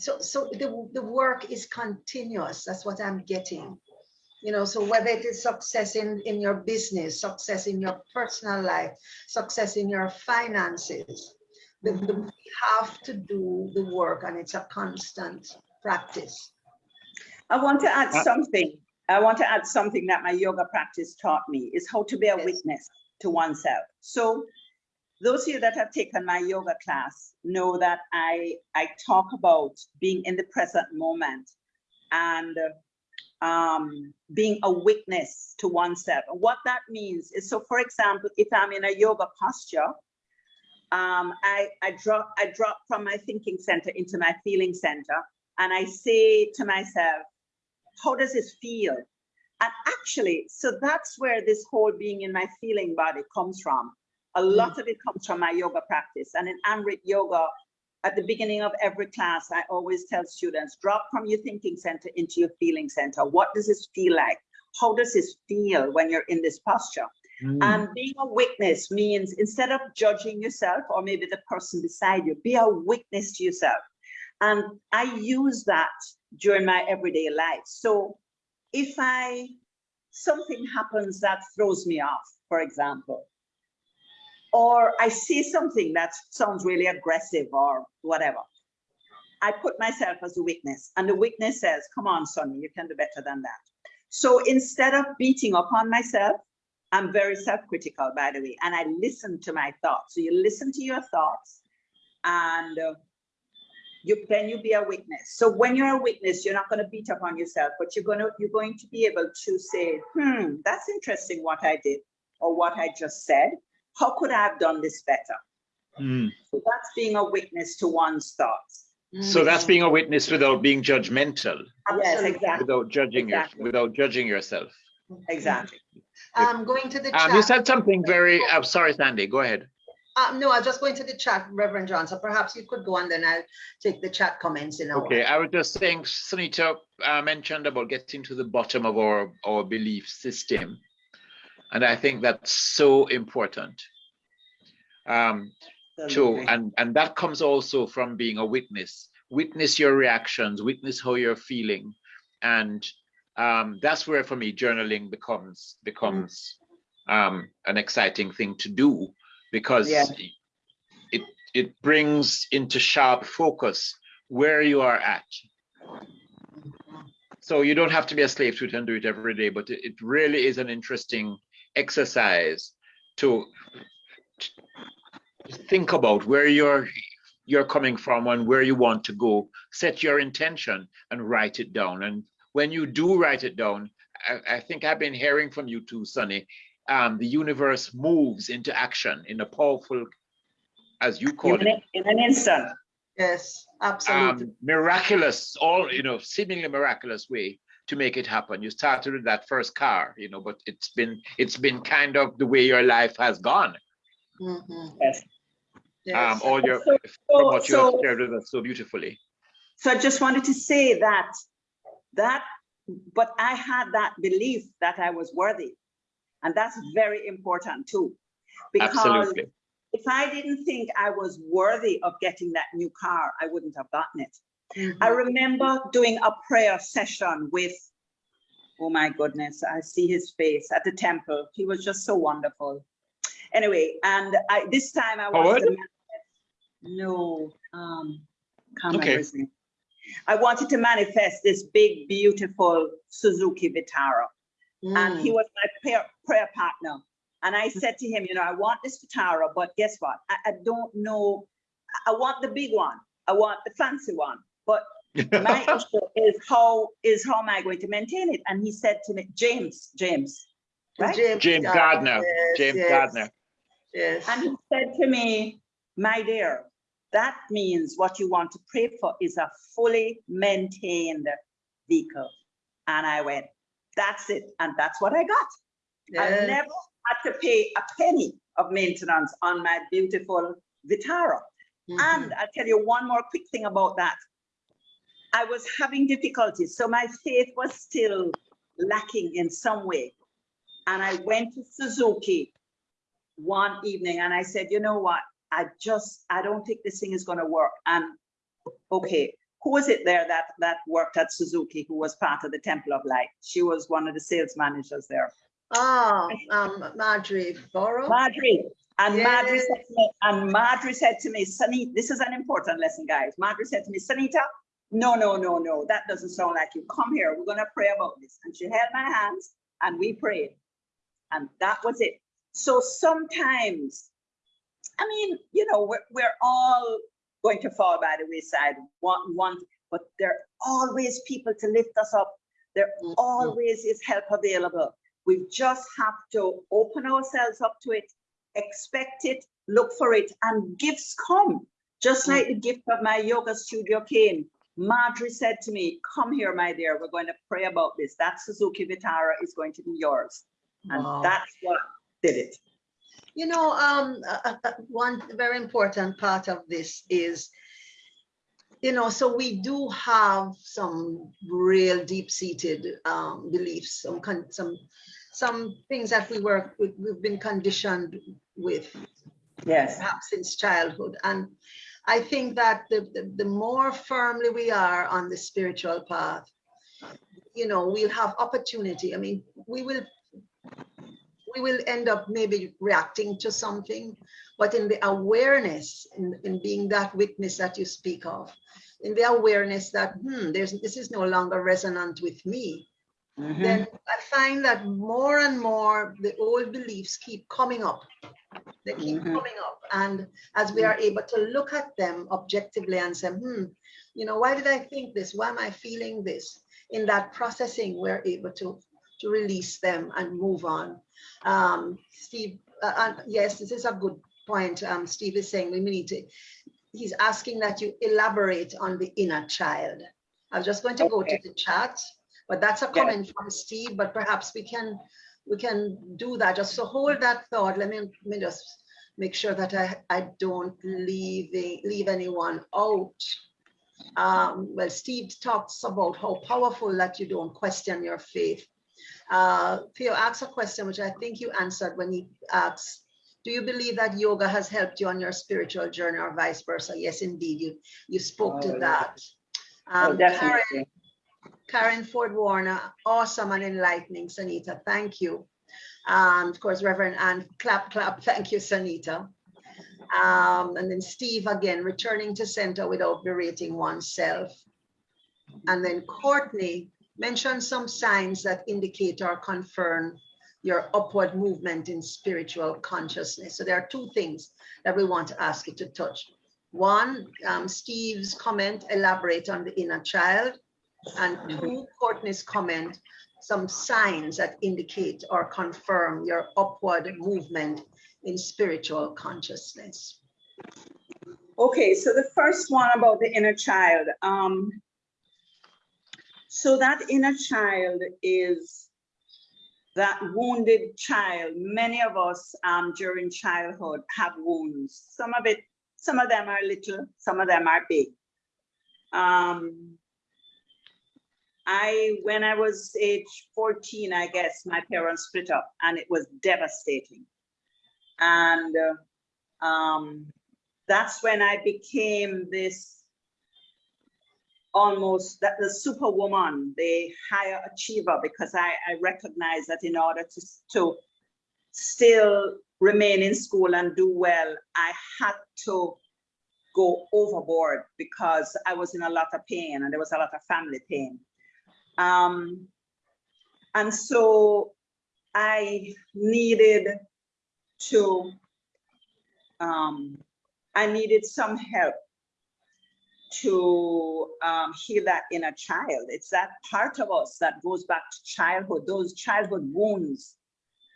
Speaker 2: so so the, the work is continuous. That's what i'm getting. You know so whether it is success in in your business success in your personal life success in your finances the, the, we have to do the work and it's a constant practice.
Speaker 4: I want to add uh, something. I want to add something that my yoga practice taught me is how to be a yes. witness to oneself. So those of you that have taken my yoga class know that I, I talk about being in the present moment and um, being a witness to oneself. And what that means is, so for example, if I'm in a yoga posture, um, I, I, drop, I drop from my thinking center into my feeling center, and I say to myself, how does this feel? And actually, so that's where this whole being in my feeling body comes from. A mm. lot of it comes from my yoga practice. And in Amrit Yoga, at the beginning of every class, I always tell students, drop from your thinking center into your feeling center. What does this feel like? How does this feel when you're in this posture? Mm. And being a witness means instead of judging yourself or maybe the person beside you, be a witness to yourself. And I use that during my everyday life. So if I, something happens that throws me off, for example, or I see something that sounds really aggressive or whatever. I put myself as a witness and the witness says, come on, Sonny, you can do better than that. So instead of beating upon myself, I'm very self-critical, by the way, and I listen to my thoughts. So you listen to your thoughts and uh, you then you be a witness. So when you're a witness, you're not going to beat up on yourself, but you're going to you're going to be able to say, hmm, that's interesting what I did or what I just said. How could I have done this better?
Speaker 3: Mm.
Speaker 4: So that's being a witness to one's thoughts.
Speaker 3: So that's being a witness without being judgmental,
Speaker 4: Yes, exactly,
Speaker 3: without judging your, without judging yourself.
Speaker 4: exactly.
Speaker 2: Um, going to the
Speaker 3: Um, you said something very. I'm sorry, Sandy. Go ahead.
Speaker 2: Uh, no, I was just going to the chat, Reverend John. So perhaps you could go and then I'll take the chat comments in. a while.
Speaker 3: Okay, I was just saying, Sonita uh, mentioned about getting to the bottom of our, our belief system. And I think that's so important. Um, to, and, and that comes also from being a witness. Witness your reactions, witness how you're feeling. And um, that's where for me, journaling becomes, becomes um, an exciting thing to do because
Speaker 4: Yeah.
Speaker 3: it, it brings into sharp focus where you are at. So you don't have to be a slave to it and do it every day, but it, it really is an interesting exercise to to think about where you're you're coming from and where you want to go. Set your intention and write it down. And when you do write it down, I, I think I've been hearing from you too, Sonny. Um, the universe moves into action in a powerful, as you call
Speaker 4: In
Speaker 3: it,
Speaker 4: an, in an instant.
Speaker 2: Yes, absolutely.
Speaker 3: um, miraculous, all you know, seemingly miraculous way to make it happen. You started with that first car, you know, but it's been it's been kind of the way your life has gone.
Speaker 2: Mhm,
Speaker 4: Yes.
Speaker 2: yes.
Speaker 3: Um, all your
Speaker 4: So-
Speaker 3: from what you have shared with us so beautifully.
Speaker 4: So I just wanted to say that, that, but I had that belief that I was worthy. And that's very important too. Because
Speaker 3: Absolutely.
Speaker 4: if I didn't think I was worthy of getting that new car, I wouldn't have gotten it. I
Speaker 2: Mhm.
Speaker 4: remember doing a prayer session with, oh my goodness, I see his face at the temple. He was just so wonderful. Anyway, and I, this time I wanted
Speaker 3: Howard?
Speaker 4: no, um, can't
Speaker 3: Okay.
Speaker 4: his name. I wanted to manifest this big, beautiful Suzuki Vitara, and he
Speaker 2: Mm,
Speaker 4: was my prayer, prayer partner. And I said to him, you know, I want this Vitara, but guess what? I, I don't know. I want the big one. I want the fancy one, but my issue is how is how am I going to maintain it? And he said to me, James, James, right?
Speaker 3: James
Speaker 2: uh,
Speaker 3: Gardner,
Speaker 2: yes,
Speaker 3: James
Speaker 2: yes,
Speaker 3: Gardner.
Speaker 2: Yes.
Speaker 4: And he said to me, my dear, that means what you want to pray for is a fully maintained vehicle. And I went, that's it. And that's what I got. I never had to pay a penny of maintenance on my beautiful Vitara.
Speaker 2: Mhm.
Speaker 4: And I'll tell you one more quick thing about that. I was having difficulties, so my faith was still lacking in some way. And I went to Suzuki one evening and I said, you know what? I just, I don't think this thing is gonna work. And okay, who was it there that, that worked at Suzuki who was part of the Temple of Light? She was one of the sales managers there.
Speaker 2: Oh, um, Marjorie Borough.
Speaker 4: Marjorie. And Marjorie
Speaker 2: Yes.
Speaker 4: said to me, and Marjorie said to me, Sunny, this is an important lesson, guys. Marjorie said to me, Sonita, no, no, no, no, that doesn't sound like you. Come here, we're gonna pray about this. And she held my hands and we prayed. And that was it. So sometimes, I mean, you know, we're, we're all going to fall by the wayside, one, one, but there are always people to lift us up. There
Speaker 2: Mhm.
Speaker 4: always is help available. We just have to open ourselves up to it, expect it, look for it, and gifts come. Just like the gift of my yoga studio came. Marjorie said to me, come here, my dear, we're going to pray about this. That Suzuki Vitara is going to be yours. And
Speaker 2: Wow.
Speaker 4: that's what did it.
Speaker 2: You know, um, uh, uh, uh, one very important part of this is, you know, so we do have some real deep-seated um, beliefs, some some some things that we work with, we've been conditioned with
Speaker 4: Yes.
Speaker 2: perhaps since childhood. And I think that the, the, the more firmly we are on the spiritual path, you know, we'll have opportunity. I mean, we will we will end up maybe reacting to something, but in the awareness, in, in being that witness that you speak of, in the awareness that, hmm, there's this is no longer resonant with me,
Speaker 4: Mhm.
Speaker 2: then I find that more and more the old beliefs keep coming up They keep
Speaker 4: Mhm.
Speaker 2: coming up. And as we are able to look at them objectively and say, hmm, you know, why did I think this? Why am I feeling this? In that processing, we're able to, to release them and move on. Um, Steve, uh, uh, yes, this is a good point. Um, Steve is saying we need to, he's asking that you elaborate on the inner child. I was just going to go to the chat, but that's a
Speaker 4: Yes.
Speaker 2: comment from Steve, but perhaps we can, we can do that. Just so hold that thought. Let me, let me just make sure that I, I don't leave, leave anyone out. Um, well, Steve talks about how powerful that you don't question your faith. Uh, Theo asked a question, which I think you answered when he asks, do you believe that yoga has helped you on your spiritual journey or vice versa? Yes, indeed, you, you spoke
Speaker 4: Oh,
Speaker 2: to
Speaker 4: yeah.
Speaker 2: that.
Speaker 4: Oh,
Speaker 2: Um, Karen,
Speaker 4: definitely.
Speaker 2: Karen Ford Warner, awesome and enlightening, Sonita. Thank you. Um, of course, Reverend Ann, clap, clap. Thank you, Sonita. Um, and then Steve again, returning to center without berating oneself. And then Courtney mentioned some signs that indicate or confirm your upward movement in spiritual consciousness. So there are two things that we want to ask you to touch. One, um, Steve's comment, elaborate on the inner child. And to Courtney's comment, some signs that indicate or confirm your upward movement in spiritual consciousness.
Speaker 4: Okay, so the first one about the inner child. Um, so that inner child is that wounded child. Many of us um, during childhood have wounds. Some of it, some of them are little, some of them are big. Um, I, when I was age 14, I guess, my parents split up and it was devastating. And uh, um, that's when I became this almost that the superwoman, the higher achiever, because I, I recognized that in order to, to still remain in school and do well, I had to go overboard because I was in a lot of pain and there was a lot of family pain. Um, and so I needed to, um, I needed some help to um, heal that inner child. It's that part of us that goes back to childhood. Those childhood wounds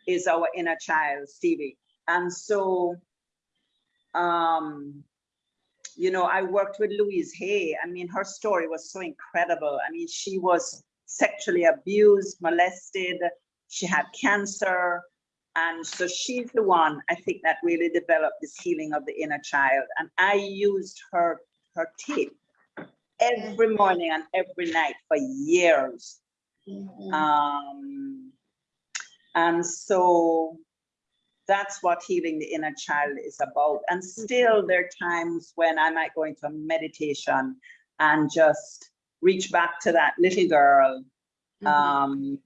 Speaker 4: is our inner child, Stevie. And so, um, you know, I worked with Louise Hay. I mean, her story was so incredible. I mean, she was sexually abused, molested, she had cancer. And so she's the one I think that really developed this healing of the inner child. And I used her her tape every morning and every night for years. Um, and so that's what healing the inner child is about. And still there are times when I might go into a meditation and just reach back to that little girl
Speaker 2: Mhm.
Speaker 4: um,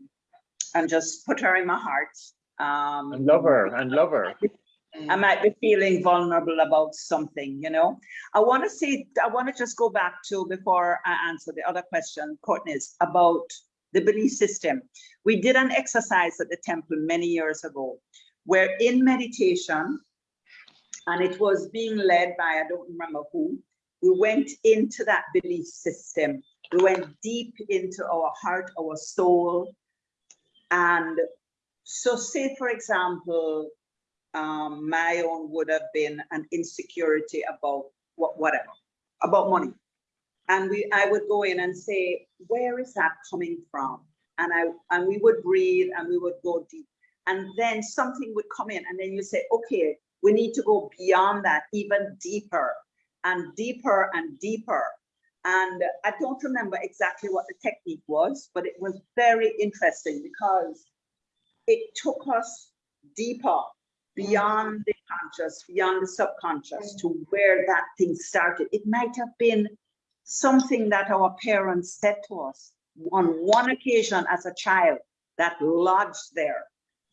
Speaker 4: and just put her in my heart. Um,
Speaker 3: And love her, and love her.
Speaker 4: I might be feeling vulnerable about something, you know. I want to say, I want to just go back to before I answer the other question, Courtney's about the belief system. We did an exercise at the temple many years ago, where in meditation, and it was being led by, I don't remember who, we went into that belief system. We went deep into our heart, our soul. And so say, for example, um, my own would have been an insecurity about what, whatever, about money. And we, I would go in and say, where is that coming from? And I, and we would breathe and we would go deep. And then something would come in and then you say, okay, we need to go beyond that, even deeper and deeper and deeper. And I don't remember exactly what the technique was, but it was very interesting because it took us deeper beyond the conscious, beyond the subconscious to where that thing started. It might have been something that our parents said to us on one occasion as a child that lodged there.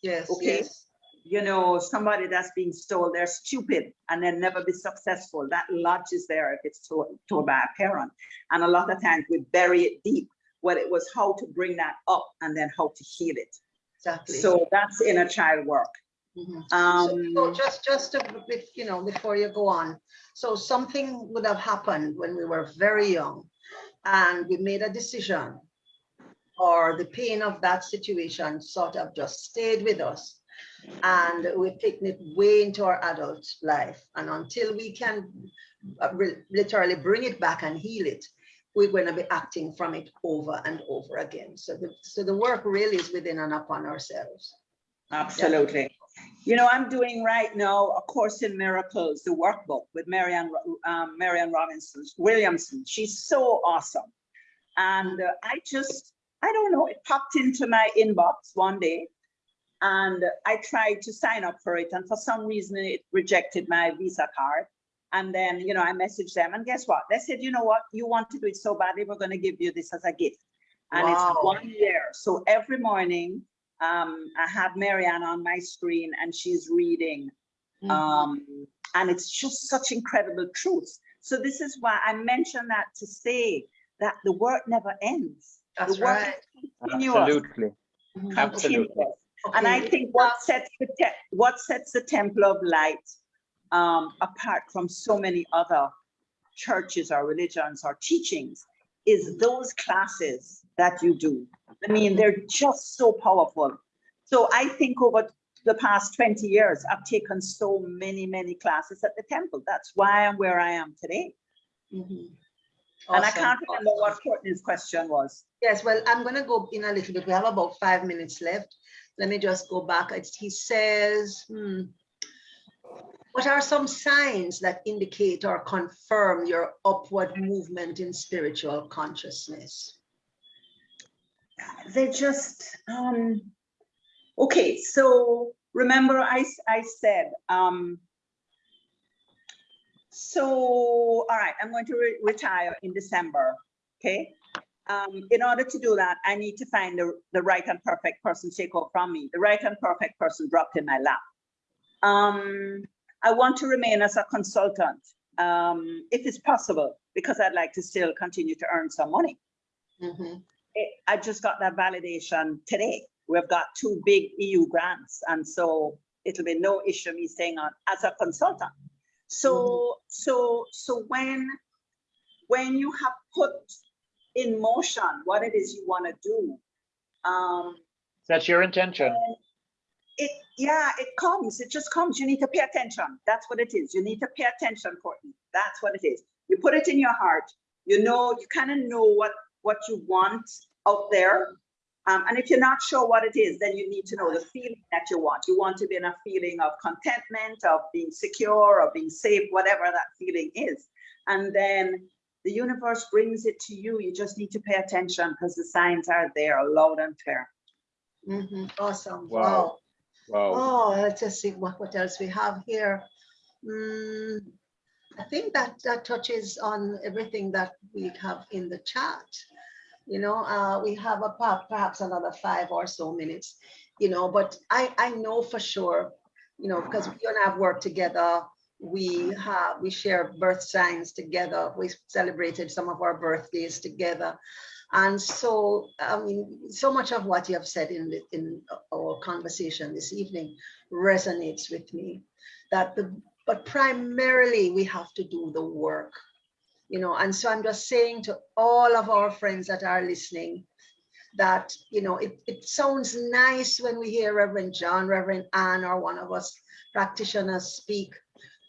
Speaker 2: Yes,
Speaker 4: Okay.
Speaker 2: yes.
Speaker 4: You know, somebody that's being told they're stupid and they'll never be successful. That lodges there if it's told, told by a parent. And a lot of times we bury it deep. Well, it was how to bring that up and then how to heal it.
Speaker 2: Exactly.
Speaker 4: So that's inner child work.
Speaker 2: Mhm.
Speaker 4: Um,
Speaker 2: So so just, just to, bef- you know, before you go on, so something would have happened when we were very young and we made a decision or the pain of that situation sort of just stayed with us and we've taken it way into our adult life. And until we can uh, literally bring it back and heal it, we're going to be acting from it over and over again. So the, so the work really is within and upon ourselves.
Speaker 4: Absolutely. You know, I'm doing right now a course in miracles, the workbook with Marianne, um, Marianne Robinson Williamson. She's so awesome. And uh, I just, I don't know, it popped into my inbox one day. And I tried to sign up for it. And for some reason, it rejected my Visa card. And then, you know, I messaged them. And guess what? They said, you know what? You want to do it so badly, we're going to give you this as a gift. And
Speaker 2: Wow.
Speaker 4: it's one year. So every morning, um, I have Marianne on my screen and she's reading.
Speaker 2: Mhm.
Speaker 4: Um, and it's just such incredible truths. So this is why I mentioned that to say that the work never ends. The
Speaker 2: That's
Speaker 4: work
Speaker 2: right.
Speaker 4: is continuous,
Speaker 3: Absolutely.
Speaker 2: Mhm.
Speaker 3: Absolutely.
Speaker 4: Continuous. And I think what sets the what sets the Temple of Light um, apart from so many other churches or religions or teachings is those classes that you do. I mean, they're just so powerful. So I think over the past 20 years, I've taken so many, many classes at the temple. That's why I'm where I am today.
Speaker 2: Mhm.
Speaker 4: And I can't remember
Speaker 2: awesome.
Speaker 4: what Courtney's question was.
Speaker 2: Yes, well, I'm gonna go in a little bit. We have about five minutes left. Let me just go back. He says, hmm, what are some signs that indicate or confirm your upward movement in spiritual consciousness?
Speaker 4: they just um okay so remember I, I said um so all right i'm going to re- retire in december okay um in order to do that i need to find the, the right and perfect person to take over from me the right and perfect person dropped in my lap um i want to remain as a consultant um if it's possible because i'd like to still continue to earn some money
Speaker 2: Mhm.
Speaker 4: it- I just got that validation today. We've got two big EU grants, and so it'll be no issue me staying on as a consultant. So, so, so when, when you have put in motion what it is you want to do, um,
Speaker 3: That's your intention.
Speaker 4: it, yeah, it comes, it just comes. You need to pay attention. That's what it is. You need to pay attention, Courtney. That's what it is. You put it in your heart. You know, you kind of know what, what you want out there. Um, and if you're not sure what it is, then you need to know the feeling that you want. You want to be in a feeling of contentment, of being secure, of being safe, whatever that feeling is. And then the universe brings it to you. You just need to pay attention because the signs are there loud and clear.
Speaker 2: Mhm. Awesome.
Speaker 3: Wow.
Speaker 2: Wow.
Speaker 3: Wow.
Speaker 2: Oh, let's just see what, what else we have here. Mm, I think that that touches on everything that we have in the chat. You know, uh, we have a perhaps another five or so minutes, you know, but I, I know for sure, you know, because you and I have worked together. We have, we share birth signs together. We celebrated some of our birthdays together. And so, I mean, so much of what you have said in the, in our conversation this evening resonates with me. That the but primarily we have to do the work, you know. And so I'm just saying to all of our friends that are listening that you know it, it sounds nice when we hear Reverend John, Reverend Ann, or one of us practitioners speak.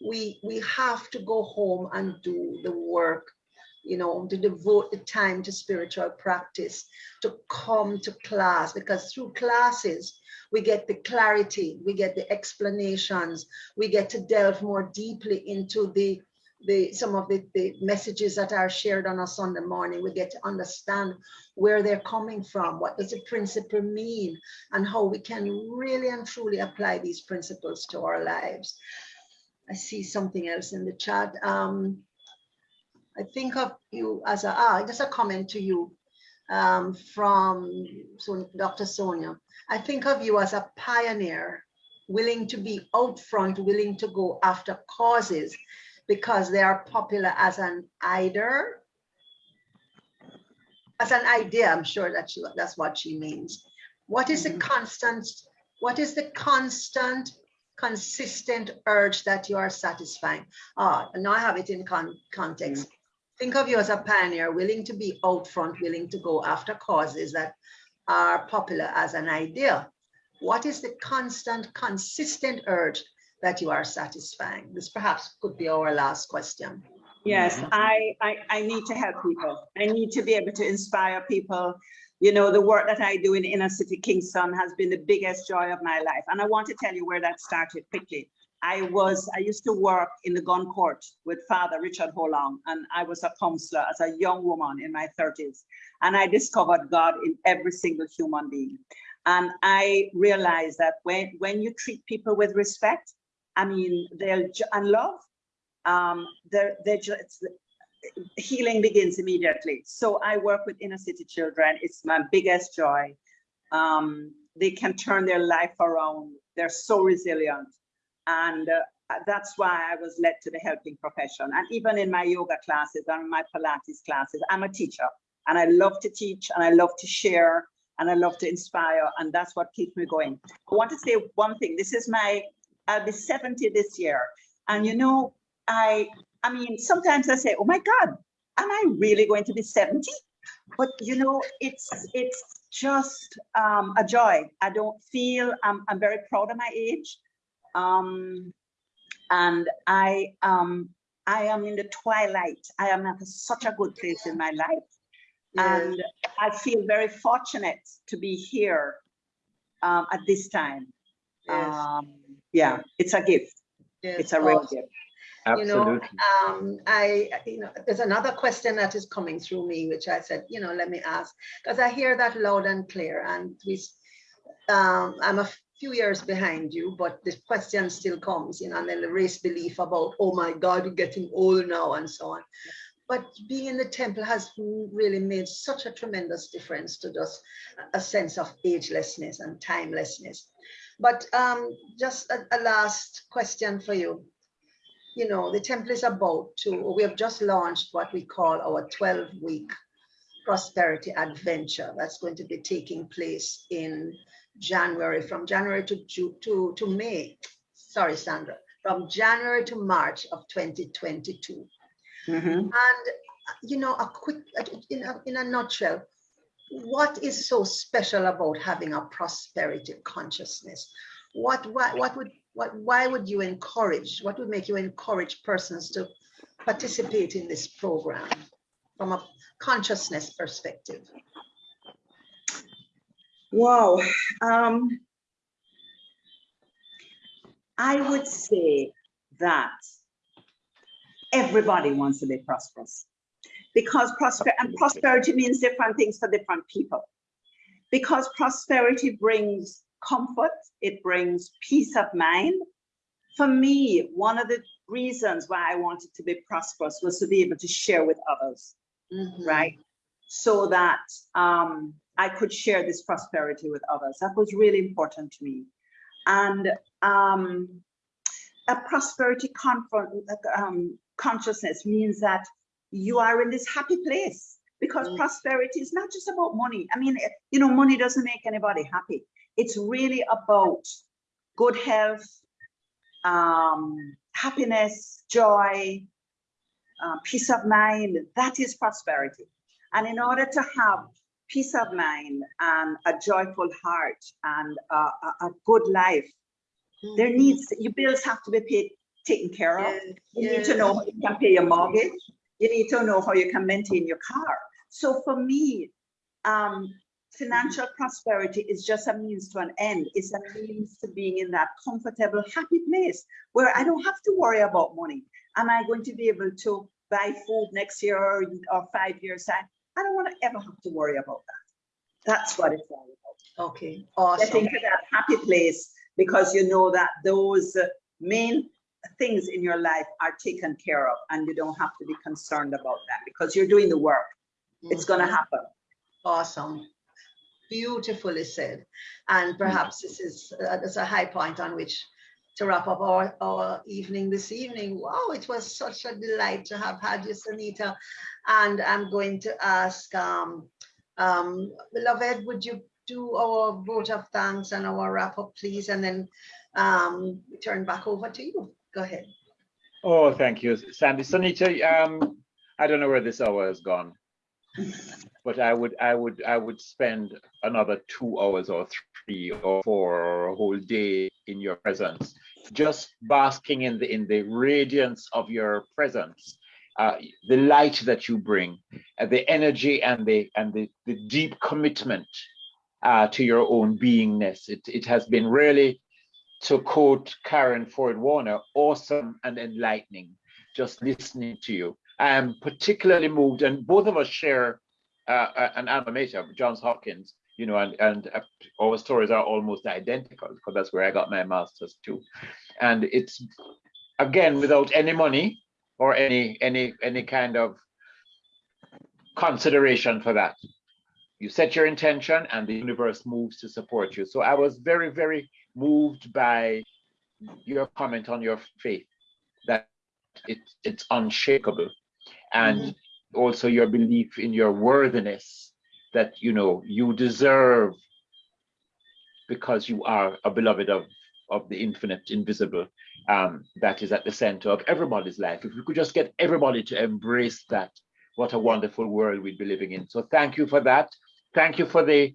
Speaker 2: We we have to go home and do the work you know, to devote the time to spiritual practice, to come to class, because through classes, we get the clarity, we get the explanations, we get to delve more deeply into the the some of the, the messages that are shared on a Sunday morning. We get to understand where they're coming from, what does the principle mean, and how we can really and truly apply these principles to our lives. I see something else in the chat. Um, I think of you as a, ah, just a comment to you um, from so Dr. Sonia. I think of you as a pioneer, willing to be out front, willing to go after causes because they are popular as an either, as an idea. I'm sure that she, that's what she means. What is the
Speaker 4: Mhm.
Speaker 2: constant, what is the constant consistent urge that you are satisfying? Ah, now I have it in con context. Think of you as a pioneer, willing to be out front, willing to go after causes that are popular as an idea. What is the constant, consistent urge that you are satisfying? This perhaps could be our last question.
Speaker 4: Yes, I, I, I need to help people. I need to be able to inspire people. You know, the work that I do in inner city Kingston has been the biggest joy of my life. And I want to tell you where that started quickly. I was, I used to work in the gun court with Father Richard Ho Lung, and I was a counselor as a young woman in my 30s. And I discovered God in every single human being. And I realized that when, when you treat people with respect, I mean, they'll, and love, um, they're, they're just, healing begins immediately. So I work with inner city children. It's my biggest joy. Um, they can turn their life around. They're so resilient. And uh, that's why I was led to the helping profession. And even in my yoga classes and my Pilates classes, I'm a teacher and I love to teach and I love to share and I love to inspire. And that's what keeps me going. I want to say one thing. This is my, I'll be 70 this year. And you know, I, I mean, sometimes I say, oh my God, am I really going to be 70? But you know, it's it's just um, a joy. I don't feel, I'm, I'm very proud of my age. Um, and I, um, I am in the twilight. I am at such a good place in my life.
Speaker 2: Yes.
Speaker 4: And I feel very fortunate to be here um, at this time.
Speaker 2: Yes.
Speaker 4: Um, yeah, it's a gift.
Speaker 2: Yes,
Speaker 4: It's a real
Speaker 2: awesome.
Speaker 4: gift.
Speaker 2: You know,
Speaker 3: Absolutely.
Speaker 2: um, I, you know, there's another question that is coming through me, which I said, you know, let me ask, because I hear that loud and clear, and we, um, I'm a few years behind you, but the question still comes, you know, and then the race belief about, oh my God, you're getting old now, and so on. But being in the temple has really made such a tremendous difference to just a sense of agelessness and timelessness. But um, just a, a last question for you you know, the temple is about to, we have just launched what we call our 12 week prosperity adventure. That's going to be taking place in January, from January to June to, to May. Sorry, Sandra, from January to March of 2022.
Speaker 4: Mhm.
Speaker 2: And, you know, a quick, in a, in a nutshell, what is so special about having a prosperity consciousness? What, why, what would, what, why would you encourage, what would make you encourage persons to participate in this program from a consciousness perspective?
Speaker 4: Wow. Um, I would say that everybody wants to be prosperous because prosper and prosperity means different things for different people. Because prosperity brings comfort, it brings peace of mind. For me, one of the reasons why I wanted to be prosperous was to be able to share with others
Speaker 2: Mhm.
Speaker 4: right? So that um, I could share this prosperity with others. That was really important to me. And um, a prosperity um, consciousness means that you are in this happy place because
Speaker 2: Mm.
Speaker 4: prosperity is not just about money. I mean, you know, money doesn't make anybody happy. It's really about good health, um, happiness, joy, uh, peace of mind. That is prosperity. And in order to have peace of mind and a joyful heart and a, a, a good life, there
Speaker 2: Mhm.
Speaker 4: needs your bills have to be paid, taken care of.
Speaker 2: Yes,
Speaker 4: You need to know how you can pay your mortgage. You need to know how you can maintain your car. So for me, um, financial prosperity is just a means to an end. It's a means to being in that comfortable, happy place where I don't have to worry about money. Am I going to be able to buy food next year or, or five years time? I don't want to ever have to worry about that. That's what it's all about
Speaker 2: Okay, awesome.
Speaker 4: getting to that happy place because you know that those main things in your life are taken care of and you don't have to be concerned about that because you're doing the work. It's going to
Speaker 2: Mhm.
Speaker 4: happen.
Speaker 2: Awesome. Beautifully said. And perhaps this is uh, that's a high point on which to wrap up our, our evening this evening. Wow, it was such a delight to have had you, Sonita. And I'm going to ask, um, um, beloved, would you do our vote of thanks and our wrap up, please? And then um, turn back over to you. Go ahead.
Speaker 3: Oh, thank you, Sandy. Sonita, um, I don't know where this hour has gone, but I would, I would, I would spend another two hours or three or four or a whole day in your presence, just basking in the in the radiance of your presence, uh, the light that you bring, uh, the energy and the and the, the deep commitment uh, to your own beingness. It it has been really to quote Karen Ford Warner, awesome and enlightening, just listening to you. I am particularly moved, and both of us share uh, an alma mater, Johns Hopkins, you know, and, and uh, our stories are almost identical because that's where I got my master's too. And it's, again, without any money or any, any, any kind of consideration for that. You set your intention and the universe moves to support you. So I was very, very moved by your comment on your faith that it, it's unshakable and mm -hmm. Also your belief in your worthiness that you know you deserve because you are a beloved of of the infinite invisible um, that is at the center of everybody's life if we could just get everybody to embrace that what a wonderful world we'd be living in so thank you for that thank you for the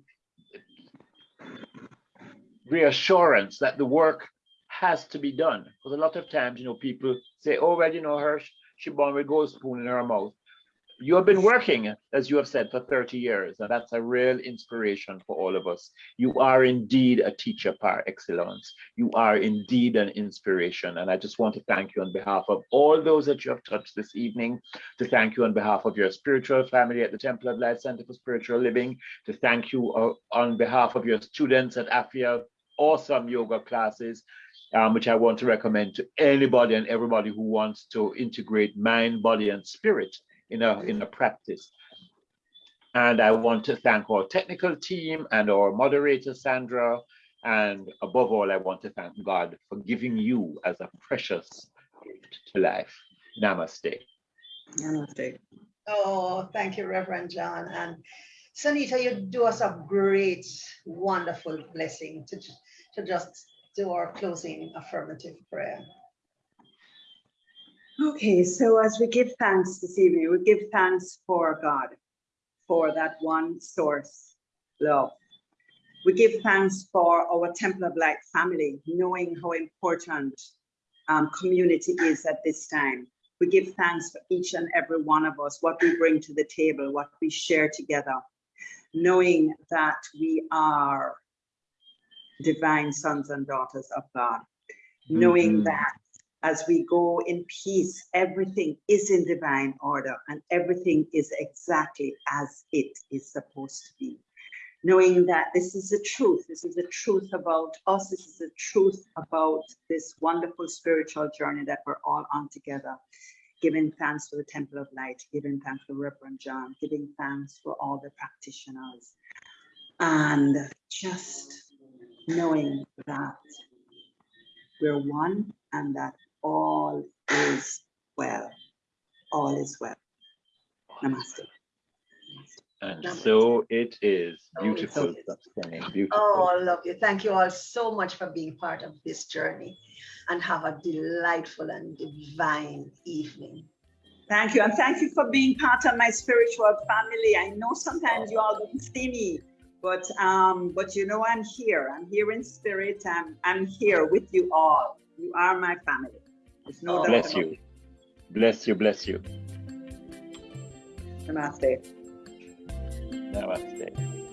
Speaker 3: reassurance that the work has to be done. Because a lot of times, you know, people say, oh, well, you know, her, she born with gold spoon in her mouth. You have been working, as you have said, for 30 years, and that's a real inspiration for all of us. You are indeed a teacher par excellence. You are indeed an inspiration. And I just want to thank you on behalf of all those that you have touched this evening, to thank you on behalf of your spiritual family at the Temple of Light Center for Spiritual Living, to thank you uh, on behalf of your students at AFIA awesome yoga classes, um, which I want to recommend to anybody and everybody who wants to integrate mind, body, and spirit in a, in a practice. And I want to thank our technical team and our moderator, Sandra. And above all, I want to thank God for giving you as a precious gift to life. Namaste.
Speaker 4: Namaste.
Speaker 2: Oh, thank you, Reverend John. And Sonita, you do us a great, wonderful blessing to to just do our closing affirmative prayer.
Speaker 4: Okay, so as we give thanks this evening, we give thanks for God, for that one source, love. We give thanks for our Temple of Light family, knowing how important um, community is at this time. We give thanks for each and every one of us, what we bring to the table, what we share together, knowing that we are divine sons and daughters of God, knowing mm -hmm. that as we go in peace, everything is in divine order and everything is exactly as it is supposed to be. Knowing that this is the truth, this is the truth about us, this is the truth about this wonderful spiritual journey that we're all on together. Giving thanks for the Temple of Light, giving thanks for Reverend John, giving thanks for all the practitioners, and just knowing that we're one and that all is well. All is well. Namaste.
Speaker 3: And so it is. Beautiful. Beautiful.
Speaker 2: Oh, I love you. Thank you all so much for being part of this journey and have a delightful and divine evening.
Speaker 4: Thank you. And thank you for being part of my spiritual family. I know sometimes you all don't see me, but um, but you know, I'm here. I'm here in spirit. I'm I'm here with you all. You are my family.
Speaker 3: No oh, bless you. Bless you, bless you.
Speaker 4: Namaste.
Speaker 3: Namaste.